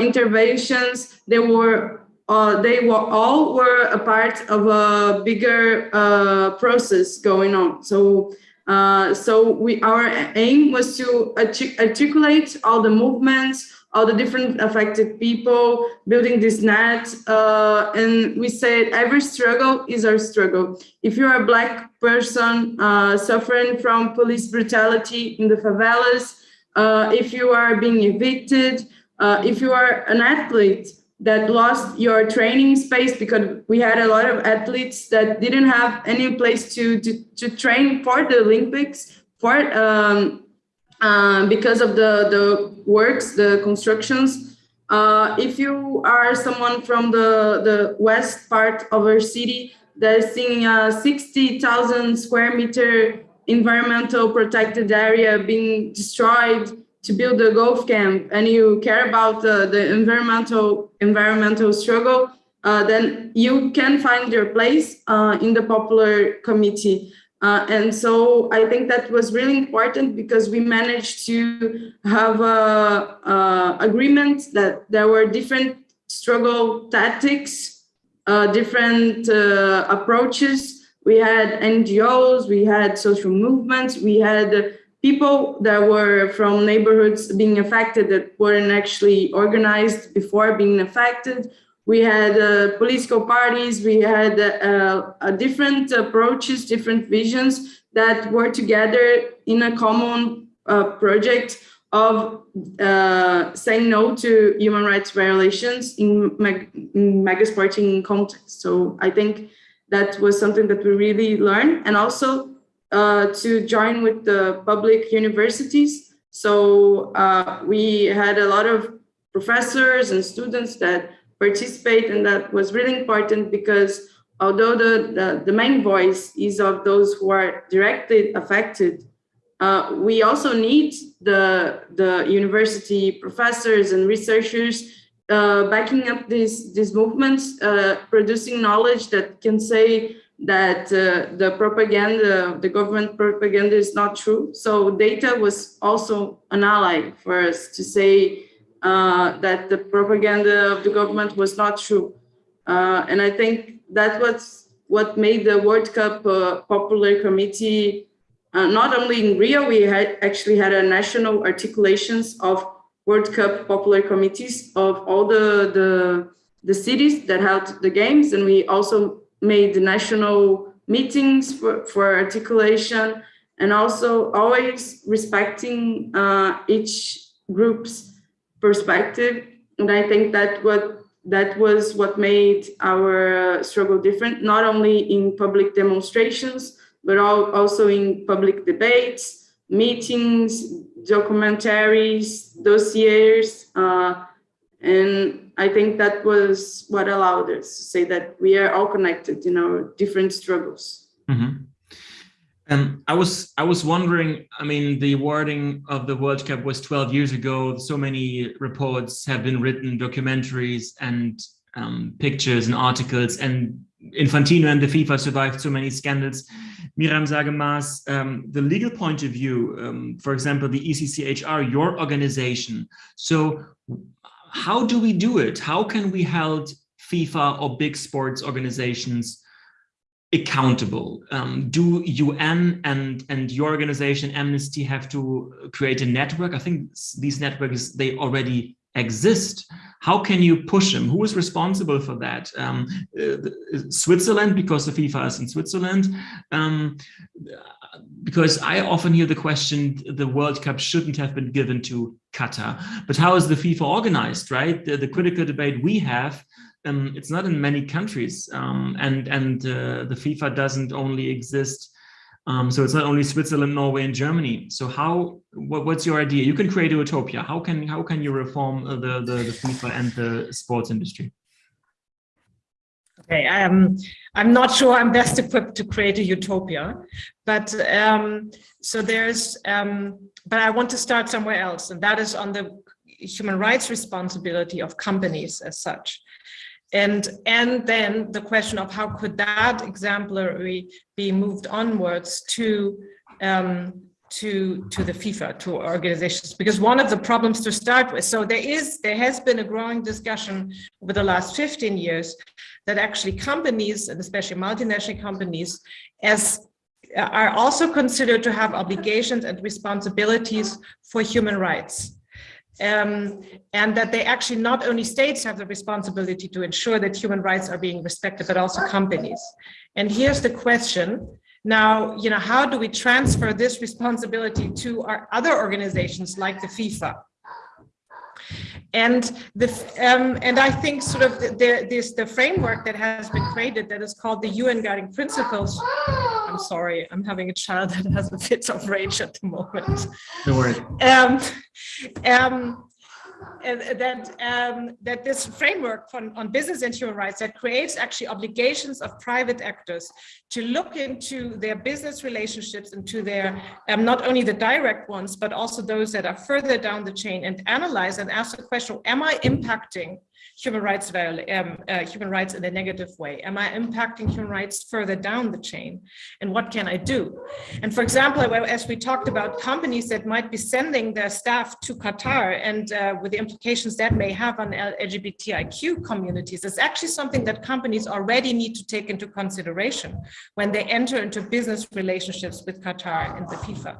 interventions they were uh, they were all were a part of a bigger uh, process going on. So, uh, so we our aim was to articulate all the movements, all the different affected people, building this net. Uh, and we said every struggle is our struggle. If you're a black person uh, suffering from police brutality in the favelas, uh, if you are being evicted, if you are an athlete, that lost your training space because we had a lot of athletes that didn't have any place to to, to train for the Olympics for um, uh, because of the the works the constructions. Uh, if you are someone from the the west part of our city that is seeing a 60,000 square meter environmental protected area being destroyed to build a golf camp and you care about the, the environmental environmental struggle, uh, then you can find your place uh, in the popular committee. Uh, and so I think that was really important because we managed to have a, a agreement that there were different struggle tactics, uh, different uh, approaches. We had NGOs, we had social movements, we had people that were from neighborhoods being affected that weren't actually organized before being affected. We had uh, political parties, we had uh, uh, different approaches, different visions that were together in a common uh, project of uh, saying no to human rights violations in, mag in mega sporting context. So I think that was something that we really learned and also uh, to join with the public universities. So we had a lot of professors and students that participate and that was really important because although the, the, the main voice is of those who are directly affected, uh, we also need the, the university professors and researchers uh, backing up these, these movements, uh, producing knowledge that can say that uh, the propaganda, the government propaganda is not true. So data was also an ally for us to say uh, that the propaganda of the government was not true. Uh, and I think that was what made the World Cup uh, Popular Committee, uh, not only in Rio, we had actually had a national articulations of World Cup Popular Committees of all the, the, the cities that held the games. And we also made the national meetings for, for articulation and also always respecting uh, each group's perspective. And I think that what that was what made our uh, struggle different, not only in public demonstrations, but also in public debates, meetings, documentaries, dossiers, uh, and I think that was what allowed us to say that we are all connected in our different struggles. Mm -hmm. Um, I was I was wondering. I mean, the awarding of the World Cup was 12 years ago. So many reports have been written, documentaries and um, pictures and articles, and Infantino and the FIFA survived so many scandals. Miriam Saage-Maaß, um, the legal point of view, um, for example, the ECCHR, your organization. So how do we do it? How can we help FIFA or big sports organizations accountable? Um, do UN and, and your organization, Amnesty, have to create a network? I think these networks, they already exist. How can you push them? Who is responsible for that? Um, uh, Switzerland, because the FIFA is in Switzerland. Um, because I often hear the question, the World Cup shouldn't have been given to Qatar. But how is the FIFA organized, right? The, the critical debate we have um, it's not in many countries um, and and uh, the FIFA doesn't only exist um, so it's not only Switzerland, Norway, and Germany. So how? What, what's your idea? You can create a utopia. How can how can you reform the the, the FIFA and the sports industry? Okay, um, I'm not sure I'm best equipped to create a utopia, but um, so there's, um, but I want to start somewhere else, and that is on the human rights responsibility of companies as such. And, and then the question of how could that exemplary be moved onwards to um, to to the FIFA, to organizations, because one of the problems to start with, so there is, there has been a growing discussion over the last 15 years that actually companies, and especially multinational companies, as are also considered to have obligations and responsibilities for human rights um, and that they actually not only states have the responsibility to ensure that human rights are being respected, but also companies. And here's the question. Now, you know, how do we transfer this responsibility to our other organizations like the FIFA? And the um, and I think sort of the, this the framework that has been created that is called the UN Guiding Principles. I'm sorry, I'm having a child that has a fit of rage at the moment. No worries. Um, um, that um, that this framework on, on business and human rights that creates actually obligations of private actors to look into their business relationships and to their um, not only the direct ones but also those that are further down the chain and analyze and ask the question am I impacting human rights um, uh, human rights in a negative way? Am I impacting human rights further down the chain? And what can I do? And for example, as we talked about companies that might be sending their staff to Qatar and uh, with the implications that may have on LGBTIQ communities, it's actually something that companies already need to take into consideration when they enter into business relationships with Qatar and the FIFA.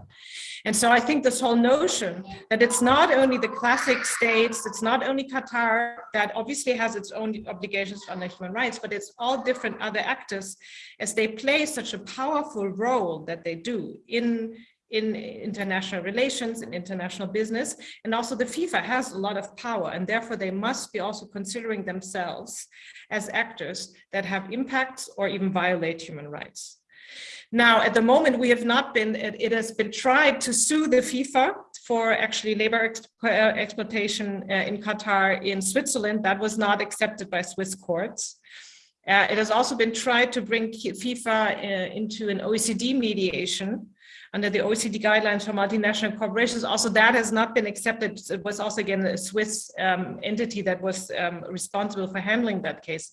And so I think this whole notion that it's not only the classic states, it's not only Qatar that obviously has its own obligations under human rights, but it's all different other actors as they play such a powerful role that they do in in international relations and in international business. And also the FIFA has a lot of power and therefore they must be also considering themselves as actors that have impacts or even violate human rights. Now, at the moment, we have not been, it, it has been tried to sue the FIFA for actually labor uh, exploitation uh, in Qatar in Switzerland. That was not accepted by Swiss courts. Uh, it has also been tried to bring FIFA uh, into an OECD mediation under the OECD guidelines for multinational corporations. Also, that has not been accepted. It was also, again, a Swiss um, entity that was um, responsible for handling that case.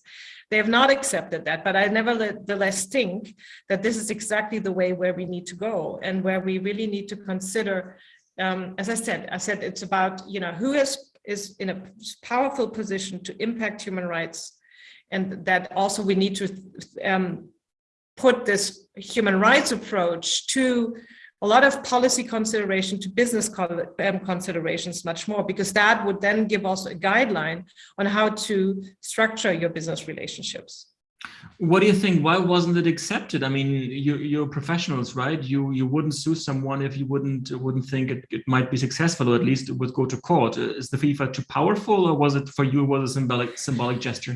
They have not accepted that, but I nevertheless think that this is exactly the way where we need to go and where we really need to consider, um, as I said, I said it's about, you know, who is, is in a powerful position to impact human rights and that also we need to um, put this human rights approach to a lot of policy consideration to business um, considerations much more, because that would then give also a guideline on how to structure your business relationships. What do you think? Why wasn't it accepted? I mean, you, you're professionals, right? You you wouldn't sue someone if you wouldn't wouldn't think it, it might be successful, or at least it would go to court. Is the FIFA too powerful, or was it for you was a symbolic symbolic gesture?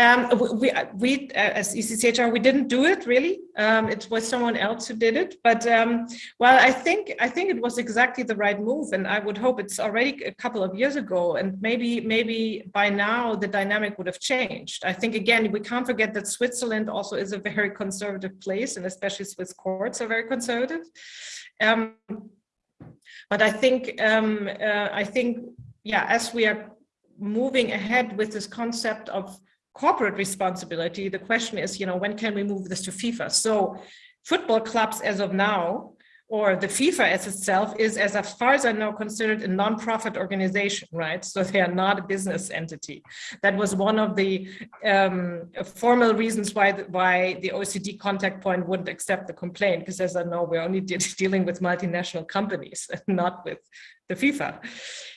Um, we, we uh, as ECCHR, we didn't do it really. Um, it was someone else who did it. But um, well, I think I think it was exactly the right move, and I would hope it's already a couple of years ago, and maybe maybe by now the dynamic would have changed. I think again we can't forget that Switzerland also is a very conservative place, and especially Swiss courts are very conservative. Um, but I think um, uh, I think yeah, as we are moving ahead with this concept of corporate responsibility. The question is, you know, when can we move this to FIFA? So football clubs as of now or the FIFA as itself is, as far as I know, considered a non-profit organization, right? So they are not a business entity. That was one of the um, formal reasons why the, why the OECD contact point wouldn't accept the complaint, because as I know, we're only de dealing with multinational companies, <laughs> not with the FIFA.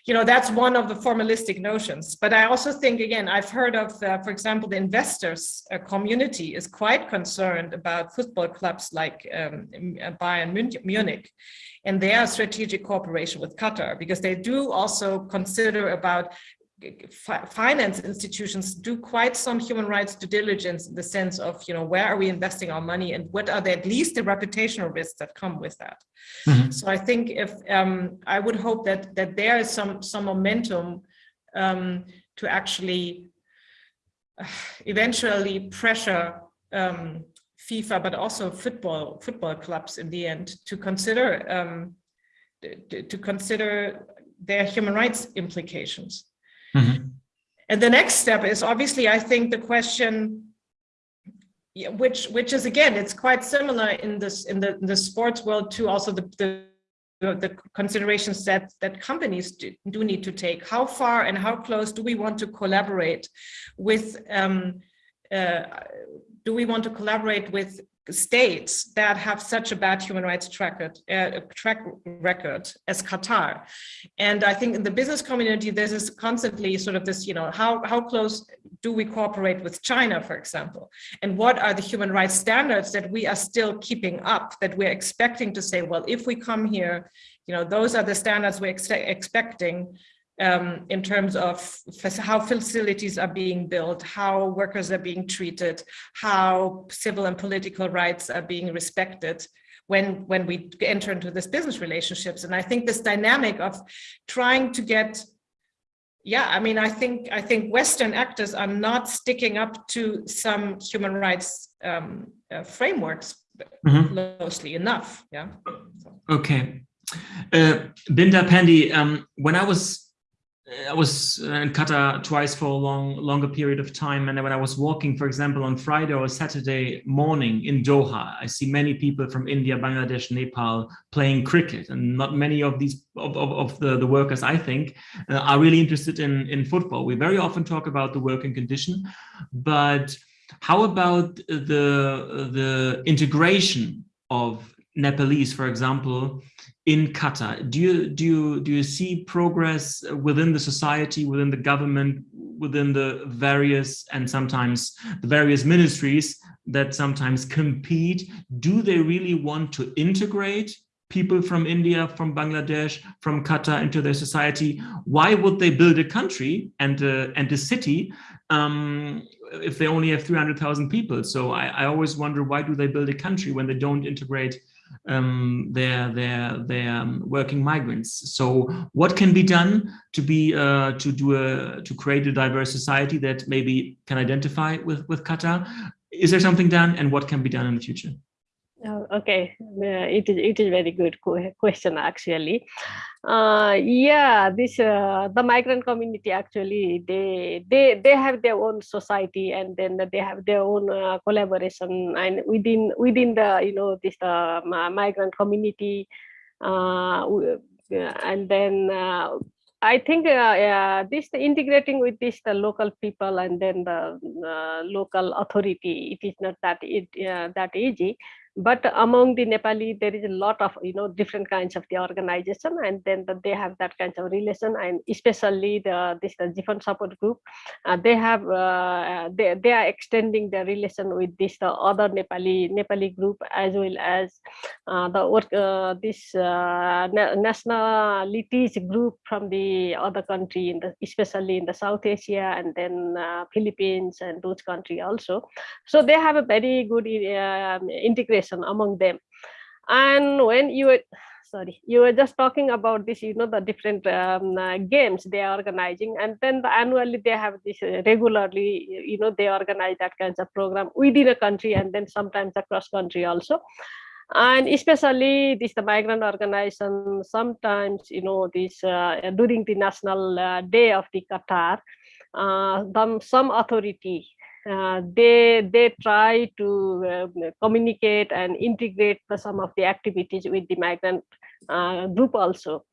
You know, that's one of the formalistic notions. But I also think, again, I've heard of, uh, for example, the investors uh, community is quite concerned about football clubs like um, Bayern Munich and their strategic cooperation with Qatar, because they do also consider about finance institutions do quite some human rights due diligence in the sense of, you know, where are we investing our money and what are the, at least the reputational risks that come with that. Mm -hmm. So I think if um, I would hope that that there is some some momentum um, to actually uh, eventually pressure um, FIFA, but also football football clubs in the end to consider um, to, to consider their human rights implications. And the next step is obviously, I think the question, which which is again, it's quite similar in this in the in the sports world to also the, the the considerations that that companies do, do, need to take. How far and how close do we want to collaborate with? Um, uh, do we want to collaborate with states that have such a bad human rights track, uh, track record as Qatar. And I think in the business community, this constantly sort of this, you know, how, how close do we cooperate with China, for example? And what are the human rights standards that we are still keeping up, that we're expecting to say, well, if we come here, you know, those are the standards we're ex expecting um, in terms of how facilities are being built, how workers are being treated, how civil and political rights are being respected when, when we enter into this business relationships. And I think this dynamic of trying to get yeah, I mean, I think I think Western actors are not sticking up to some human rights um, uh, frameworks mm -hmm. closely enough. Yeah. Okay. Uh, Binda Pandey, um, when I was I was in Qatar twice for a long, longer period of time. And when I was walking, for example, on Friday or Saturday morning in Doha, I see many people from India, Bangladesh, Nepal playing cricket. And not many of these of, of, of the, the workers, I think, uh, are really interested in, in football. We very often talk about the working condition, but how about the, the integration of Nepalese, for example, in Qatar? Do you do you do you see progress within the society, within the government, within the various and sometimes the various ministries that sometimes compete? Do they really want to integrate people from India, from Bangladesh, from Qatar into their society? Why would they build a country and a, and a city um, if they only have 300,000 people? So I, I always wonder why do they build a country when they don't integrate um, their their their um, working migrants. So what can be done to be uh, to do a to create a diverse society that maybe can identify with with Qatar? Is there something done, and what can be done in the future? Oh, okay, uh, it is it is very good question actually. Uh, yeah, this uh, the migrant community actually they they they have their own society and then they have their own uh, collaboration and within within the you know this uh, migrant community, uh, and then I think this integrating with this the local people and then the local authority, it is not that it that easy but among the Nepali, there is a lot of, you know, different kinds of the organization and then the, they have that kind of relation and especially the this the GEFONT support group, uh, they have, uh, they, they are extending their relation with this the other Nepali Nepali group as well as uh, the work, uh, this uh, nationalities group from the other country, in the, especially in the South Asia and then uh, Philippines and those country also. So they have a very good integration among them. And when you were sorry you were just talking about this you know the different um, uh, games they are organizing and then the annually they have this uh, regularly you know they organize that kinds of program within a country and then sometimes across country also. And especially this the migrant organization sometimes you know this uh, during the national uh, day of the qatar uh, some authority uh, they they try to uh, communicate and integrate the, some of the activities with the migrant uh, group also.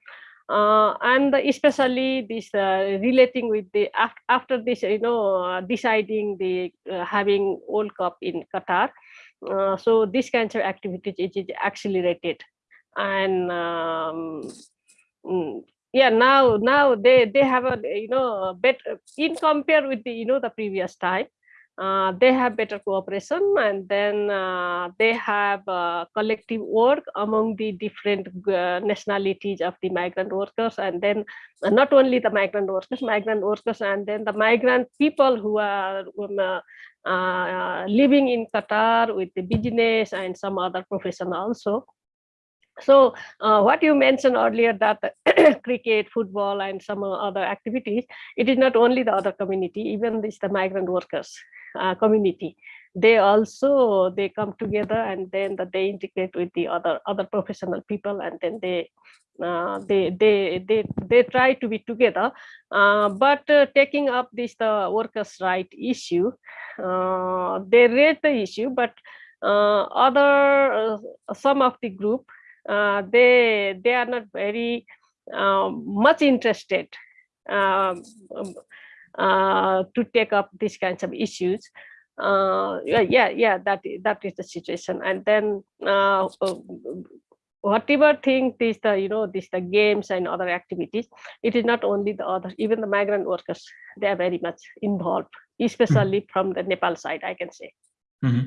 Uh, and especially this uh, relating with the after this you know uh, deciding the having World Cup in Qatar so this kinds of activities is, is accelerated and um, mm, yeah now now they they have a you know better in compare with the you know the previous time uh, they have better cooperation and then uh, they have uh, collective work among the different uh, nationalities of the migrant workers and then uh, not only the migrant workers migrant workers and then the migrant people who are um, uh, living in qatar with the business and some other profession also. So uh, what you mentioned earlier that <coughs> cricket, football, and some other activities, it is not only the other community, even this the migrant workers uh, community. They also they come together and then that they integrate with the other other professional people and then they uh, they they they they try to be together. Uh, but uh, taking up this the workers' right issue, uh, they raise the issue, but other some of the group uh, they they are not very much interested um, uh, to take up these kinds of issues. Uh, yeah, yeah, yeah, that that is the situation. And then uh, uh, whatever thing this the you know this the games and other activities, it is not only the other, even the migrant workers, they are very much involved, especially mm -hmm. from the Nepal side, I can say. Mm -hmm.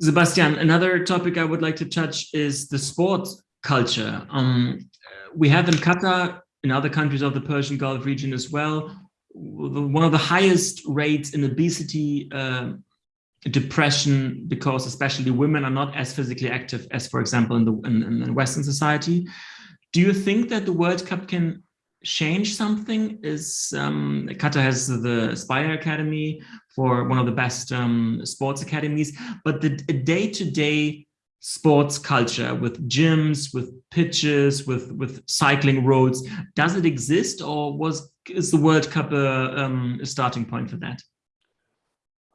Sebastian, another topic I would like to touch is the sport culture. Um, we have in Qatar, in other countries of the Persian Gulf region as well, one of the highest rates in obesity, uh, depression, because especially women are not as physically active as, for example, in the in, in Western society. Do you think that the World Cup can change something is um, Qatar has the Aspire Academy for one of the best um, sports academies, but the day-to-day -day sports culture with gyms, with pitches, with with cycling roads, does it exist or was is the World Cup a, um, a starting point for that?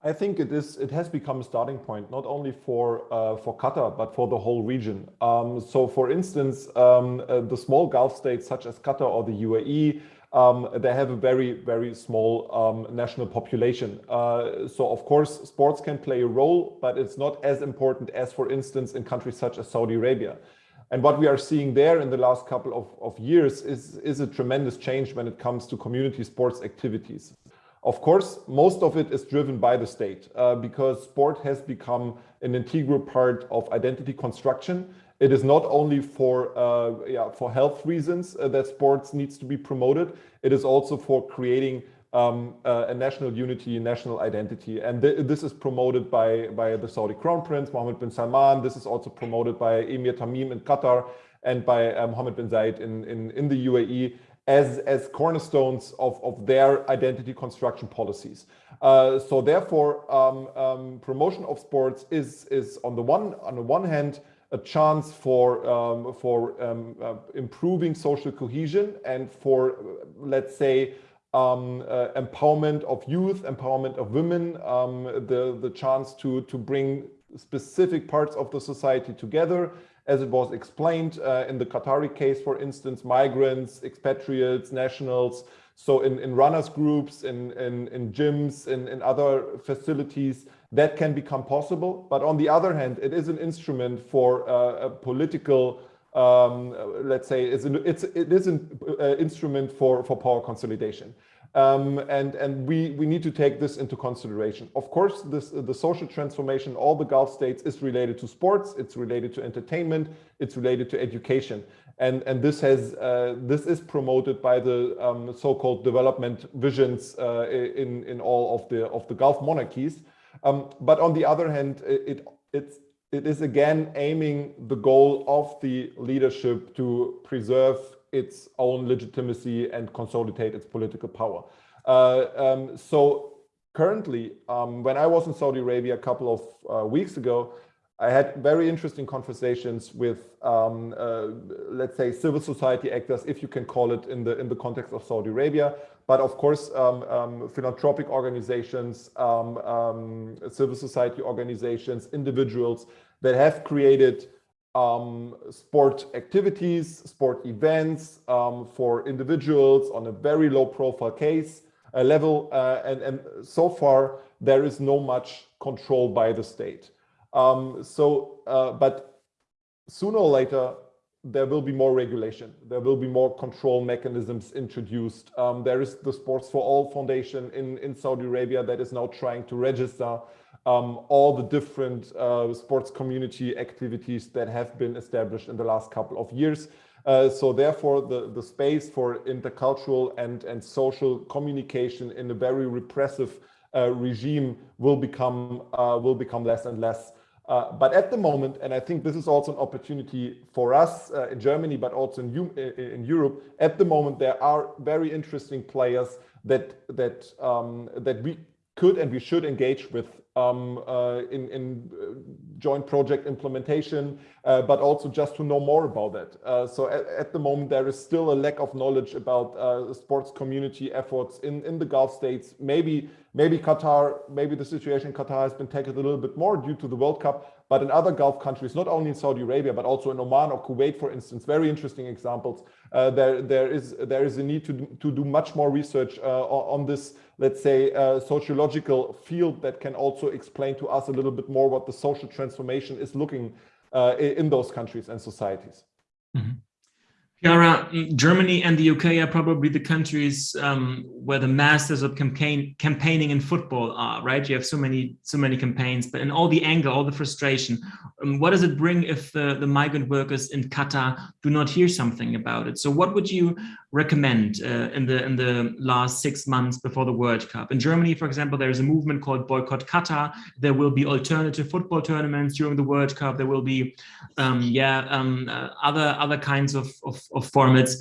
I think it is. It has become a starting point not only for uh, for Qatar but for the whole region. Um, so, for instance, um, uh, the small Gulf states such as Qatar or the UAE, um, they have a very very small um, national population. Uh, so, of course, sports can play a role, but it's not as important as, for instance, in countries such as Saudi Arabia. And what we are seeing there in the last couple of, of years is, is a tremendous change when it comes to community sports activities. Of course, most of it is driven by the state uh, because sport has become an integral part of identity construction. It is not only for uh, yeah, for health reasons uh, that sports needs to be promoted. It is also for creating um, uh, a national unity, national identity. And th this is promoted by, by the Saudi Crown Prince, Mohammed bin Salman. This is also promoted by Emir Tamim in Qatar and by uh, Mohammed bin Zayed in, in, in the UAE as, as cornerstones of, of their identity construction policies. Uh, so therefore, um, um, promotion of sports is, is on the one on the one hand a chance for um, for um, uh, improving social cohesion and for let's say um, uh, empowerment of youth, empowerment of women, um, the the chance to to bring specific parts of the society together as it was explained uh, in the Qatari case, for instance, migrants, expatriates, nationals. So in, in runners groups, in, in, in gyms, in, in other facilities, that can become possible. But on the other hand, it is an instrument for uh, a political, um, let's say, it's, an, it's it is an uh, instrument for, for power consolidation. Um, and and we, we need to take this into consideration. Of course, this, the social transformation all the Gulf states is related to sports, it's related to entertainment, it's related to education. And, and this, has, uh, this is promoted by the um, so-called development visions uh, in, in all of the, of the Gulf monarchies. Um, but on the other hand, it, it's, it is again aiming the goal of the leadership to preserve its own legitimacy and consolidate its political power. Uh, um, so currently, um, when I was in Saudi Arabia a couple of uh, weeks ago, I had very interesting conversations with, um, uh, let's say, civil society actors, if you can call it in the in the context of Saudi Arabia, but of course, um, um, philanthropic organizations, um, um, civil society organizations, individuals that have created um, sport activities, sport events for individuals on a very low profile case uh, level, uh, and and so far there is no much control by the state. Um, so, uh, but sooner or later, there will be more regulation. There will be more control mechanisms introduced. Um, there is the Sports for All Foundation in, in Saudi Arabia that is now trying to register um, all the different uh, sports community activities that have been established in the last couple of years. Uh, so therefore, the, the space for intercultural and, and social communication in a very repressive uh, regime will become, uh, will become less and less. Uh, but at the moment, and I think this is also an opportunity for us uh, in Germany, but also in, in, Europe, at the moment, there are very interesting players that, that, um, that we could and we should engage with um, uh, in, in uh, joint project implementation, uh, but also just to know more about that. Uh, so at, at, the moment, there is still a lack of knowledge about uh, sports community efforts in, in the Gulf states. Maybe, maybe Qatar, maybe the situation in Qatar has been tackled a little bit more due to the World Cup, but in other Gulf countries, not only in Saudi Arabia, but also in Oman or Kuwait, for instance, very interesting examples. Uh, there, there is there is a need to to do much more research uh, on this, let's say, uh, sociological field that can also explain to us a little bit more what the social transformation is looking uh, in those countries and societies. Mm -hmm. Chiara, Germany and the UK are probably the countries um, where the masters of campaign campaigning in football are, right? You have so many so many campaigns, but in all the anger, all the frustration, um, what does it bring if the, the migrant workers in Qatar do not hear something about it? So what would you recommend uh, in the in the last six months before the World Cup? In Germany, for example, there is a movement called Boycott Qatar. There will be alternative football tournaments during the World Cup. There will be, um, yeah, um, uh, other other kinds of, of of formats.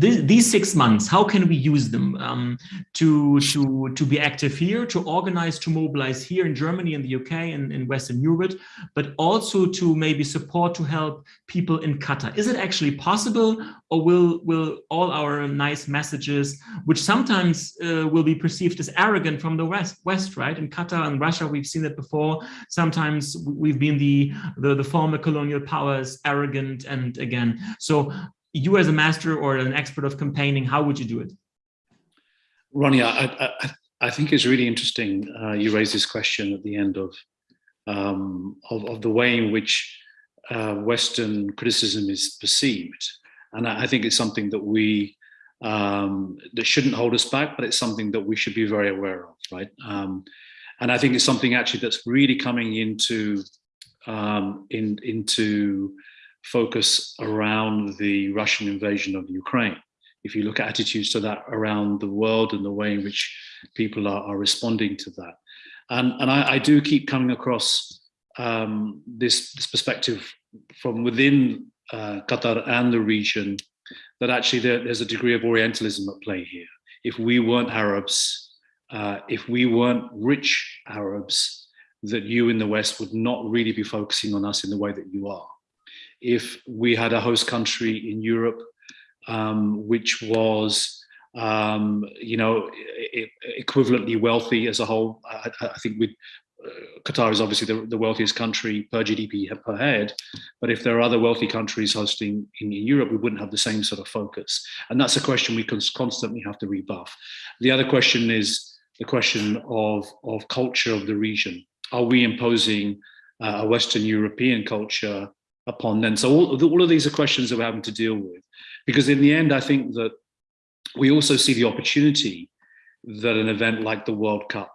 Th these six months, how can we use them um, to, to, to be active here, to organize, to mobilize here in Germany and the UK and in Western Europe, but also to maybe support to help people in Qatar? Is it actually possible or will, will all our nice messages, which sometimes uh, will be perceived as arrogant from the West, West, right? In Qatar and Russia, we've seen it before. Sometimes we've been the, the, the former colonial powers arrogant and again. So you as a master or an expert of campaigning, how would you do it? Ronny, I, I, I think it's really interesting uh, you raised this question at the end of, um, of, of, the way in which uh, Western criticism is perceived. And I, I think it's something that we, um, that shouldn't hold us back, but it's something that we should be very aware of, right? Um, and I think it's something actually that's really coming into, um, in, into focus around the Russian invasion of Ukraine. If you look at attitudes to that around the world and the way in which people are, are responding to that. And, and I, I do keep coming across um, this, this perspective from within uh, Qatar and the region that actually there, there's a degree of Orientalism at play here. If we weren't Arabs, uh, if we weren't rich Arabs, that you in the West would not really be focusing on us in the way that you are if we had a host country in Europe, um, which was, um, you know, equivalently wealthy as a whole. I, I think we uh, Qatar is obviously the, the, wealthiest country per GDP per head, but if there are other wealthy countries hosting in, in, Europe, we wouldn't have the same sort of focus. And that's a question we constantly have to rebuff. The other question is the question of, of culture of the region. Are we imposing uh, a Western European culture upon them. So all, all of these are questions that we're having to deal with. Because in the end, I think that we also see the opportunity that an event like the World Cup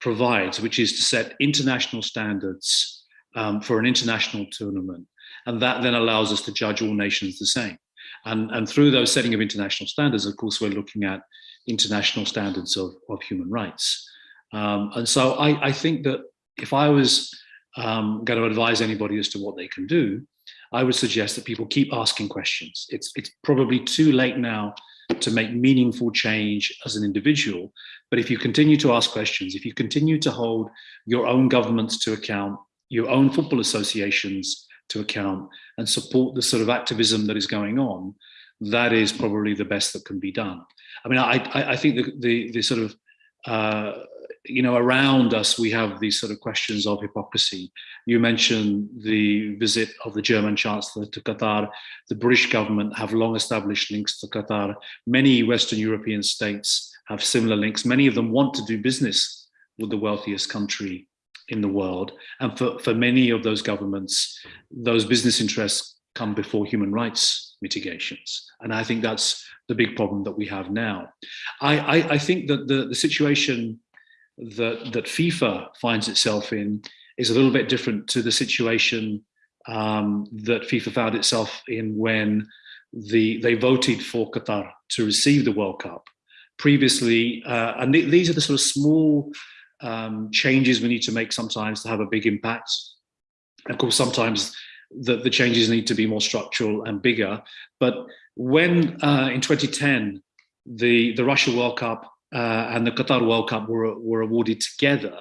provides, which is to set international standards um, for an international tournament. And that then allows us to judge all nations the same. And, and through those setting of international standards, of course, we're looking at international standards of, of human rights. Um, and so I, I think that if I was um, going to advise anybody as to what they can do, I would suggest that people keep asking questions. It's, it's probably too late now to make meaningful change as an individual. But if you continue to ask questions, if you continue to hold your own governments to account, your own football associations to account and support the sort of activism that is going on, that is probably the best that can be done. I mean, I, I, think the, the, the, sort of, uh, you know, around us, we have these sort of questions of hypocrisy. You mentioned the visit of the German Chancellor to Qatar. The British government have long established links to Qatar. Many Western European states have similar links. Many of them want to do business with the wealthiest country in the world. And for, for many of those governments, those business interests come before human rights mitigations. And I think that's the big problem that we have now. I, I, I think that the, the situation that, that FIFA finds itself in is a little bit different to the situation um, that FIFA found itself in when the, they voted for Qatar to receive the World Cup. Previously, uh, and th these are the sort of small um, changes we need to make sometimes to have a big impact. Of course, sometimes the, the changes need to be more structural and bigger. But when uh, in 2010, the, the Russia World Cup uh, and the Qatar World Cup were, were awarded together,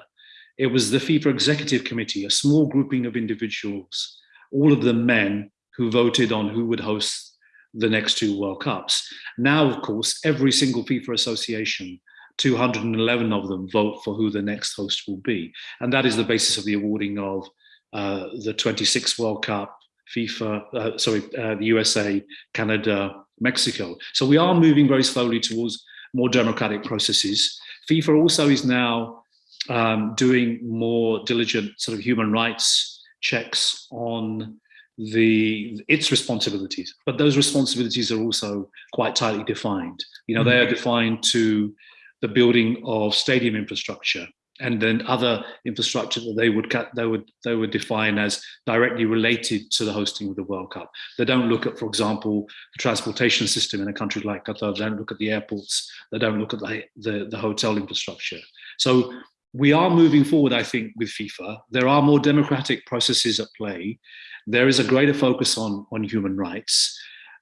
it was the FIFA Executive Committee, a small grouping of individuals, all of them men, who voted on who would host the next two World Cups. Now, of course, every single FIFA association 211 of them vote for who the next host will be. And that is the basis of the awarding of uh, the 26th World Cup, FIFA, uh, sorry, uh, the USA, Canada, Mexico. So we are moving very slowly towards more democratic processes. FIFA also is now um, doing more diligent sort of human rights checks on the its responsibilities but those responsibilities are also quite tightly defined you know mm -hmm. they are defined to the building of stadium infrastructure and then other infrastructure that they would they would they would define as directly related to the hosting of the World Cup. They don't look at, for example, the transportation system in a country like Qatar. They don't look at the airports. They don't look at the the, the hotel infrastructure. So we are moving forward, I think, with FIFA. There are more democratic processes at play. There is a greater focus on on human rights.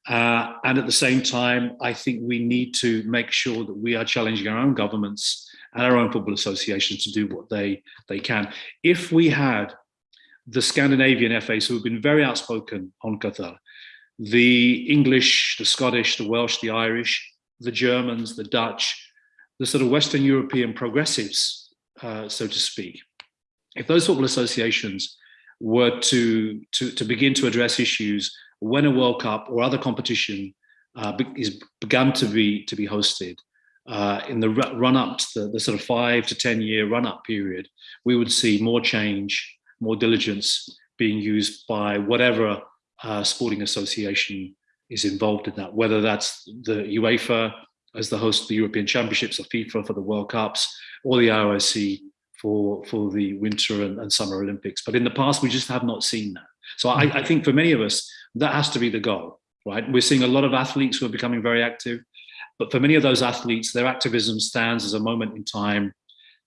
Uh, and at the same time, I think we need to make sure that we are challenging our own governments and our own football associations to do what they, they can. If we had the Scandinavian FAs who have been very outspoken on Qatar, the English, the Scottish, the Welsh, the Irish, the Germans, the Dutch, the sort of Western European progressives, uh, so to speak, if those football associations were to, to, to begin to address issues when a World Cup or other competition uh, is begun to be to be hosted uh, in the run up to the, the, sort of five to 10 year run up period, we would see more change, more diligence being used by whatever uh, sporting association is involved in that, whether that's the UEFA as the host of the European Championships or FIFA for the World Cups or the IOC for, for the Winter and, and Summer Olympics. But in the past, we just have not seen that. So I, I think for many of us, that has to be the goal, right? We're seeing a lot of athletes who are becoming very active, but for many of those athletes, their activism stands as a moment in time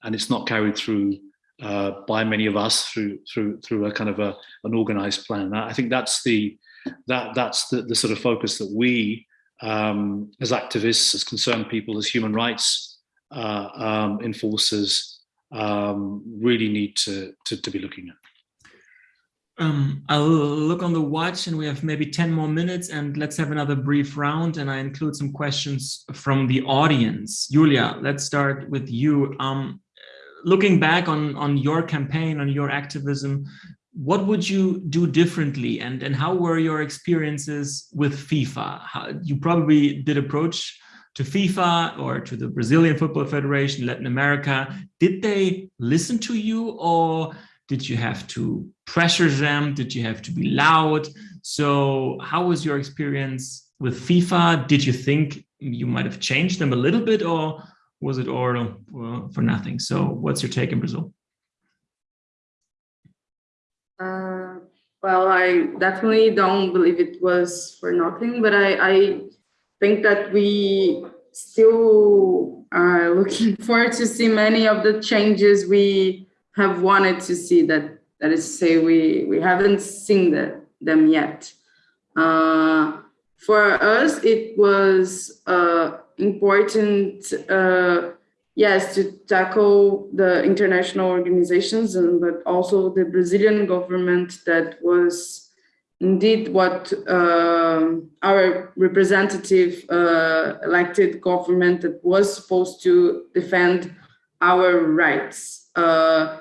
and it's not carried through uh, by many of us through through through a kind of a, an organized plan. I think that's the that that's the, the sort of focus that we um, as activists, as concerned people, as human rights uh, um, enforcers um, really need to, to, to be looking at. Um, I'll look on the watch and we have maybe 10 more minutes and let's have another brief round and I include some questions from the audience. Julia, let's start with you. Um, looking back on, on your campaign, on your activism, what would you do differently and, and how were your experiences with FIFA? How, you probably did approach to FIFA or to the Brazilian Football Federation, Latin America. Did they listen to you or did you have to pressure them? Did you have to be loud? So how was your experience with FIFA? Did you think you might have changed them a little bit or was it all well, for nothing? So what's your take in Brazil? Uh, well, I definitely don't believe it was for nothing, but I, I think that we still are <laughs> looking forward to see many of the changes we have wanted to see that that is to say we we haven't seen the, them yet uh, for us it was uh, important uh, yes, to tackle the international organizations, and but also the Brazilian government that was indeed what uh, our representative uh, elected government that was supposed to defend our rights. Uh,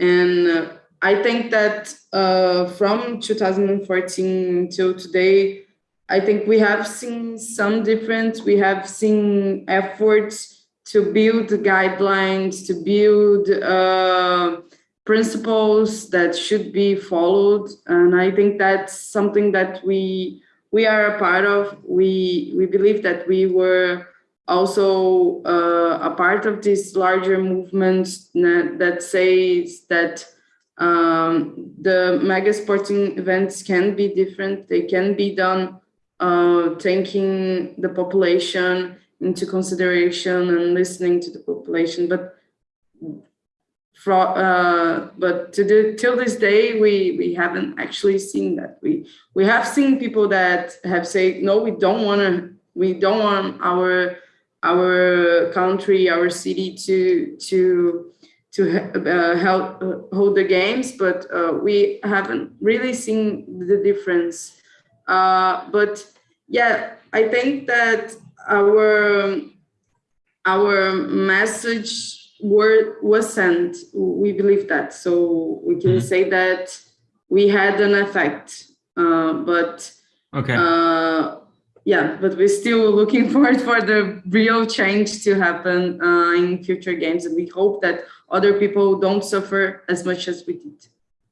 and I think that uh, from 2014 till today, I think we have seen some difference. We have seen efforts to build guidelines, to build uh, principles that should be followed. And I think that's something that we we are a part of. We we believe that we were also uh, a part of this larger movement that says that um, the mega sporting events can be different. They can be done uh, taking the population into consideration and listening to the population. But uh, but to the, till this day, we we haven't actually seen that. We we have seen people that have said, no, we don't want to. We don't want our our country, our city to to to uh, help uh, hold the games, but uh, we haven't really seen the difference. Uh, but yeah, I think that our our message word was sent. We believe that, so we can mm -hmm. say that we had an effect. Uh, but okay. Uh, yeah, but we're still looking <laughs> forward for the real change to happen uh, in future games, and we hope that other people don't suffer as much as we did.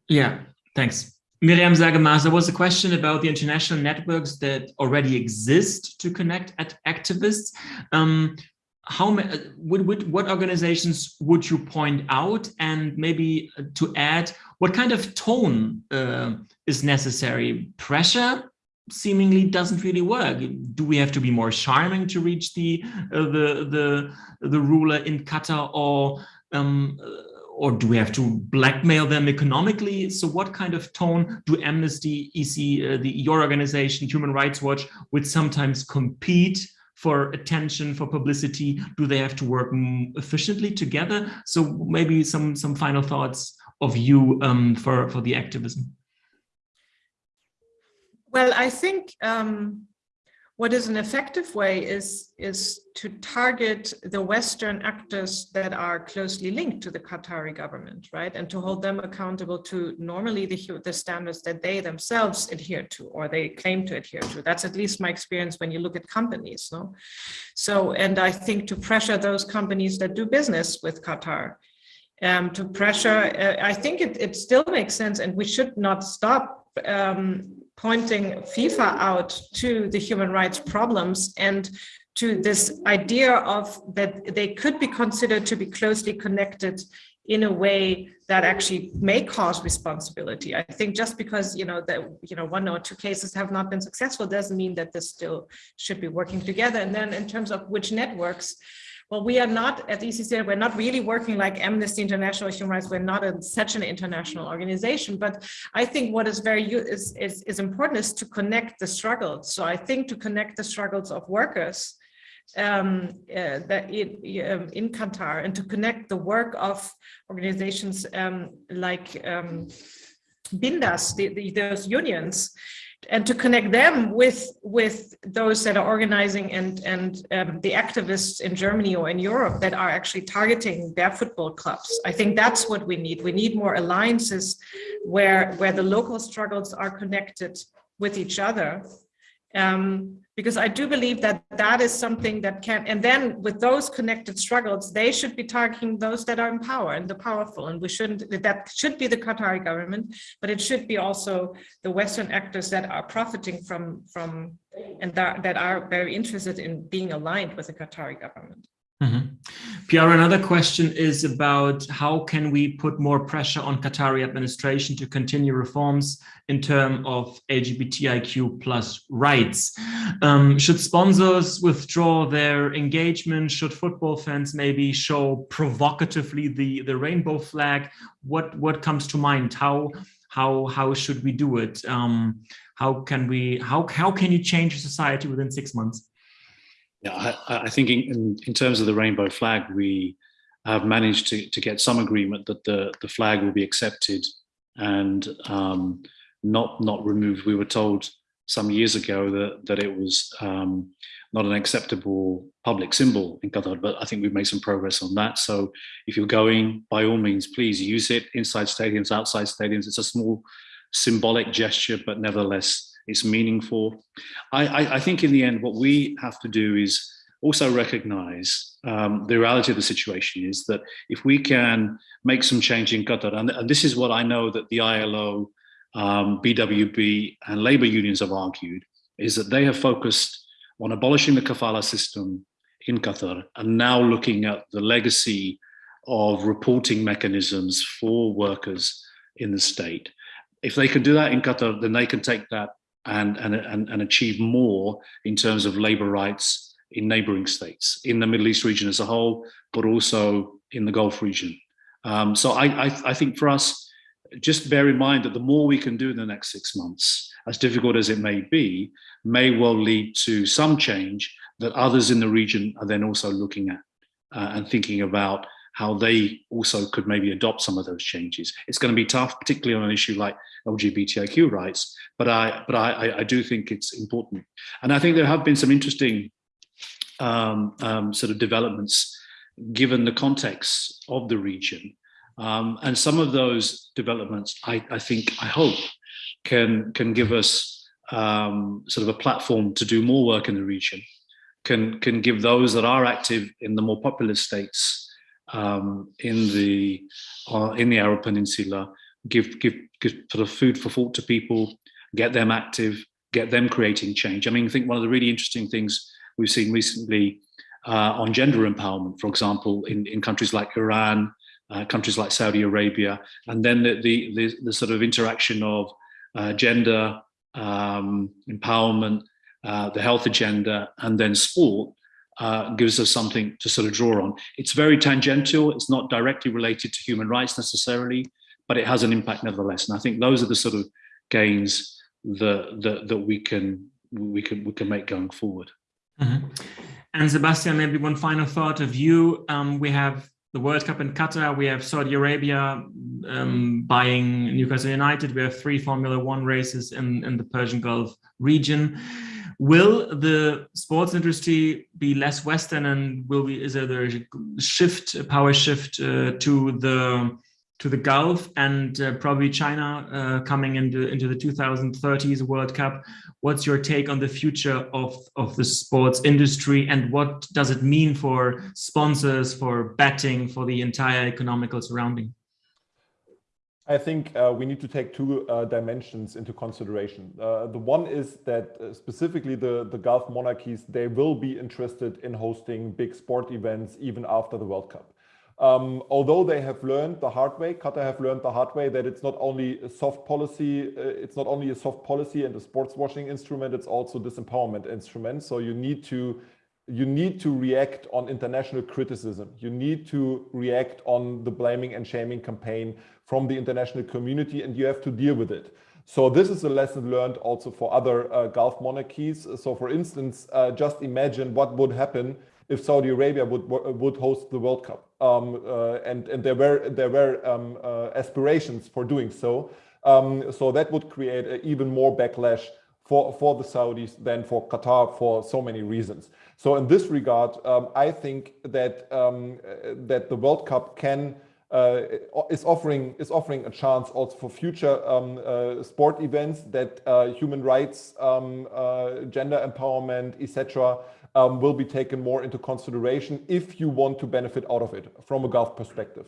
Yeah, thanks. Miriam Saage-Maaß, there was a question about the international networks that already exist to connect at activists. Um, how would, would, what organizations would you point out and maybe to add what kind of tone uh, is necessary pressure seemingly doesn't really work. Do we have to be more charming to reach the uh, the the the ruler in Qatar, or um, uh, or do we have to blackmail them economically? So, what kind of tone do Amnesty, EC, uh, the your organization, Human Rights Watch, would sometimes compete? for attention for publicity do they have to work efficiently together so maybe some some final thoughts of you um, for for the activism well, I think um, what is an effective way is, is to target the Western actors that are closely linked to the Qatari government, right? And to hold them accountable to normally the, the standards that they themselves adhere to or they claim to adhere to. That's at least my experience when you look at companies. No? So, and I think to pressure those companies that do business with Qatar um, to pressure, uh, I think it, it still makes sense and we should not stop um, pointing FIFA out to the human rights problems and to this idea of that they could be considered to be closely connected in a way that actually may cause responsibility. I think just because you know that you know one or two cases have not been successful doesn't mean that this still should be working together. And then in terms of which networks, well, we are not at ECC, we're not really working like Amnesty International Human Rights. We're not a, such an international organization, but I think what is very is, is, is important is to connect the struggles. So I think to connect the struggles of workers um, uh, that in, um, in Qatar and to connect the work of organizations um, like um, Binda's, the, the, those unions, and to connect them with with those that are organizing and and um, the activists in Germany or in Europe that are actually targeting their football clubs. I think that's what we need. We need more alliances where where the local struggles are connected with each other um, because I do believe that that is something that can, and then with those connected struggles, they should be targeting those that are in power and the powerful. And we shouldn't, that should be the Qatari government, but it should be also the Western actors that are profiting from, from and that, that are very interested in being aligned with the Qatari government. Mm -hmm. Pierre, another question is about how can we put more pressure on Qatari administration to continue reforms in terms of LGBTIQ plus rights? Um, should sponsors withdraw their engagement? Should football fans maybe show provocatively the, the rainbow flag? What, what comes to mind? How, how, how should we do it? Um, how can we, how, how can you change society within six months? I, I think in, in terms of the rainbow flag, we have managed to, to get some agreement that the, the flag will be accepted and um, not not removed. We were told some years ago that, that it was um, not an acceptable public symbol in Qatar, but I think we've made some progress on that. So if you're going, by all means, please use it inside stadiums, outside stadiums. It's a small symbolic gesture, but nevertheless, it's meaningful. I, I, I think in the end, what we have to do is also recognize um, the reality of the situation is that if we can make some change in Qatar, and, and this is what I know that the ILO, um, BWI and labor unions have argued, is that they have focused on abolishing the kafala system in Qatar and now looking at the legacy of reporting mechanisms for workers in the state. If they can do that in Qatar, then they can take that and, and, and, and achieve more in terms of labor rights in neighboring states, in the Middle East region as a whole, but also in the Gulf region. Um, so I, I, I think for us, just bear in mind that the more we can do in the next six months, as difficult as it may be, may well lead to some change that others in the region are then also looking at uh, and thinking about how they also could maybe adopt some of those changes. It's going to be tough, particularly on an issue like LGBTIQ rights, but I but I, I do think it's important. And I think there have been some interesting um, um, sort of developments given the context of the region. Um, and some of those developments, I, I, think, I hope, can, can give us um, sort of a platform to do more work in the region, can, can give those that are active in the more populous states um, in, the, uh, in the Arab Peninsula, give, give, give sort of food for thought to people, get them active, get them creating change. I mean, I think one of the really interesting things we've seen recently uh, on gender empowerment, for example, in, in countries like Iran, uh, countries like Saudi Arabia, and then the, the, the, the sort of interaction of uh, gender um, empowerment, uh, the health agenda, and then sport uh, gives us something to sort of draw on. It's very tangential. It's not directly related to human rights necessarily, but it has an impact nevertheless. And I think those are the sort of gains that, that, that we can we can we can make going forward. Mm -hmm. And Sebastian, maybe one final thought of you. Um, we have the World Cup in Qatar, we have Saudi Arabia um, buying Newcastle United, we have three Formula One races in, in the Persian Gulf region. Will the sports industry be less Western and will we, is there a shift, a power shift uh, to the to the Gulf and uh, probably China uh, coming into, into the 2030s World Cup. What's your take on the future of, of the sports industry and what does it mean for sponsors, for betting, for the entire economical surrounding? I think uh, we need to take two uh, dimensions into consideration. Uh, the one is that uh, specifically the, the Gulf monarchies, they will be interested in hosting big sport events even after the World Cup. Um, although they have learned the hard way, Qatar have learned the hard way that it's not only a soft policy, uh, it's not only a soft policy and a sports washing instrument, it's also disempowerment instrument. So you need to you need to react on international criticism. You need to react on the blaming and shaming campaign from the international community and you have to deal with it. So this is a lesson learned also for other uh, Gulf monarchies. So for instance, uh, just imagine what would happen if Saudi Arabia would would host the World Cup. Um, uh, and and there were there were um, uh, aspirations for doing so. Um, so that would create even more backlash for for the Saudis than for Qatar for so many reasons. So in this regard, um, I think that um, that the World Cup can. Uh, is offering is offering a chance also for future um, uh, sport events that uh, human rights, um, uh, gender empowerment, etc um, will be taken more into consideration if you want to benefit out of it from a Gulf perspective.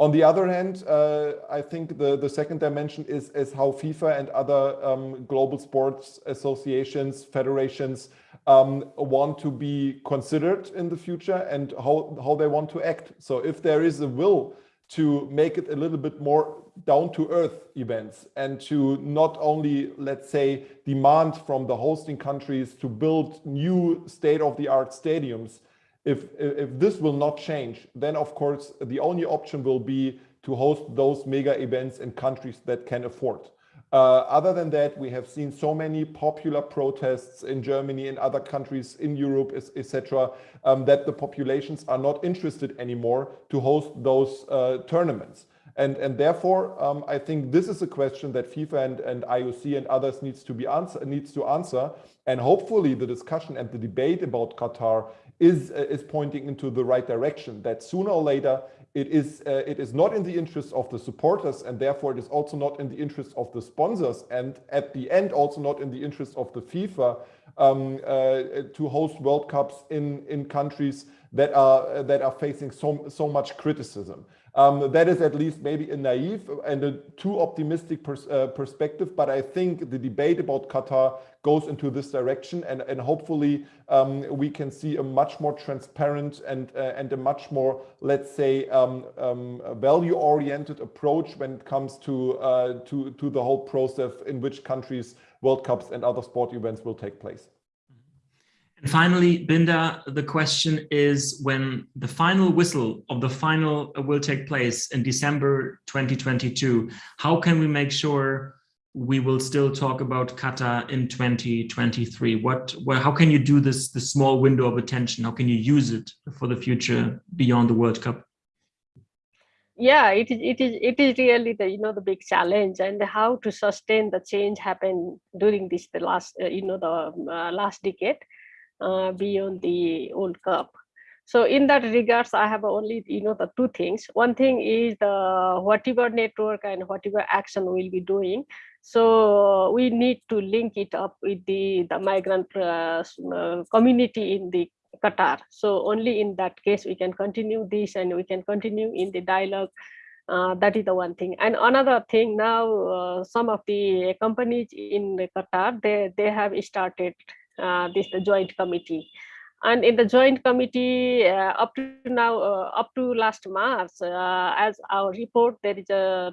On the other hand, uh, I think the, the second dimension is, is how FIFA and other um, global sports associations, federations um, want to be considered in the future and how, how they want to act. So if there is a will to make it a little bit more down to earth events and to not only, let's say, demand from the hosting countries to build new state of the art stadiums. If, if this will not change, then of course, the only option will be to host those mega events in countries that can afford. Uh, other than that, we have seen so many popular protests in Germany and other countries in Europe, etc., um, that the populations are not interested anymore to host those uh, tournaments. And, and therefore, um, I think this is a question that FIFA and, and IOC and others needs to be answer, needs to answer. And hopefully the discussion and the debate about Qatar is, uh, is pointing into the right direction, that sooner or later it is, uh, it is not in the interest of the supporters and therefore it is also not in the interest of the sponsors and at the end also not in the interest of the FIFA um, uh, to host World Cups in, in countries that are, that are facing so, so much criticism. Um, that is at least maybe a naive and a too optimistic pers uh, perspective, but I think the debate about Qatar goes into this direction and, and hopefully um, we can see a much more transparent and, uh, and a much more, let's say, um, um value-oriented approach when it comes to, uh, to, to the whole process in which countries World Cups and other sport events will take place. And finally, Binda, the question is when the final whistle of the final will take place in December 2022, how can we make sure we will still talk about Qatar in 2023? What, how can you do this, the small window of attention? How can you use it for the future beyond the World Cup? yeah it is it is it is really the you know the big challenge and how to sustain the change happened during this the last uh, you know the uh, last decade uh, beyond the World Cup. So in that regards, I have only, you know, the two things. One thing is the whatever network and whatever action we'll be doing. So we need to link it up with the, the migrant uh, uh, community in the Qatar. So only in that case, we can continue this and we can continue in the dialogue uh, that is the one thing and another thing now uh, some of the companies in qatar they they have started this the joint committee. And in the joint committee uh, up to now uh, up to last march uh, as our report there is a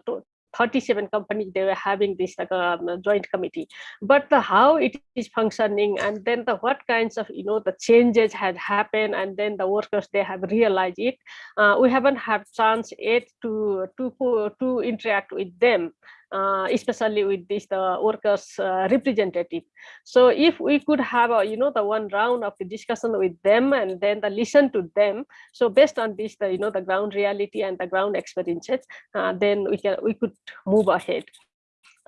37 companies they were having this like um, joint committee. But the how it is functioning and then the what kinds of you know the changes had happened and then the workers they have realized it. Uh, we haven't had chance yet to to to interact with them uh, especially with this the workers uh, representative. So if we could have a you know the one round of the discussion with them and then the listen to them so based on this the you know the ground reality and the ground experiences uh, then we can we could move ahead.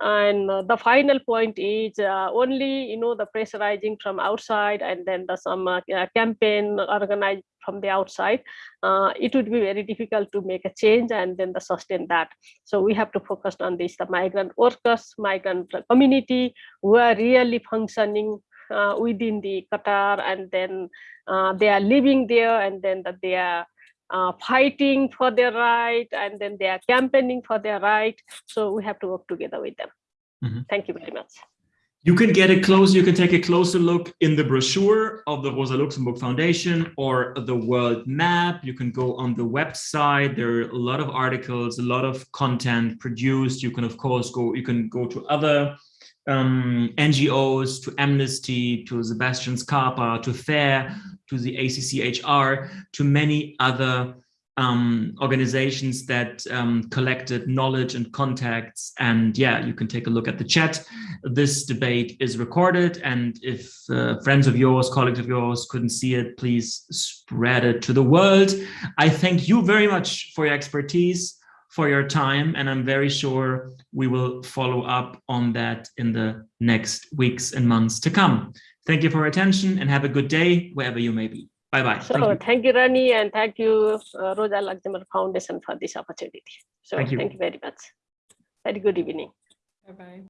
And uh, the final point is uh, only you know the pressurizing from outside and then the some uh, campaign organized from the outside uh, it would be very difficult to make a change and then the sustain that. So we have to focus on this the migrant workers migrant community who are really functioning uh, within the qatar and then uh, they are living there and then that they are uh, fighting for their right and then they are campaigning for their right. So we have to work together with them. Mm -hmm. thank you very much you can get a close you can take a closer look in the brochure of the rosa luxemburg foundation or the world map. You can go on the website. There are a lot of articles a lot of content produced. You can of course go you can go to other um, NGOs, to Amnesty, to Sebastian's CARPO, to Fare, to the ECCHR, to many other um, organizations that um, collected knowledge and contacts. And yeah, you can take a look at the chat. This debate is recorded. And if uh, friends of yours, colleagues of yours couldn't see it, please spread it to the world. I thank you very much for your expertise for your time. And I'm very sure we will follow up on that in the next weeks and months to come. Thank you for your attention and have a good day wherever you may be. Bye-bye. So thank you. thank you, Ronny, and thank you, uh, Rosa Luxemburg Foundation for this opportunity. So thank you, thank you very much. Very good evening. Bye-bye.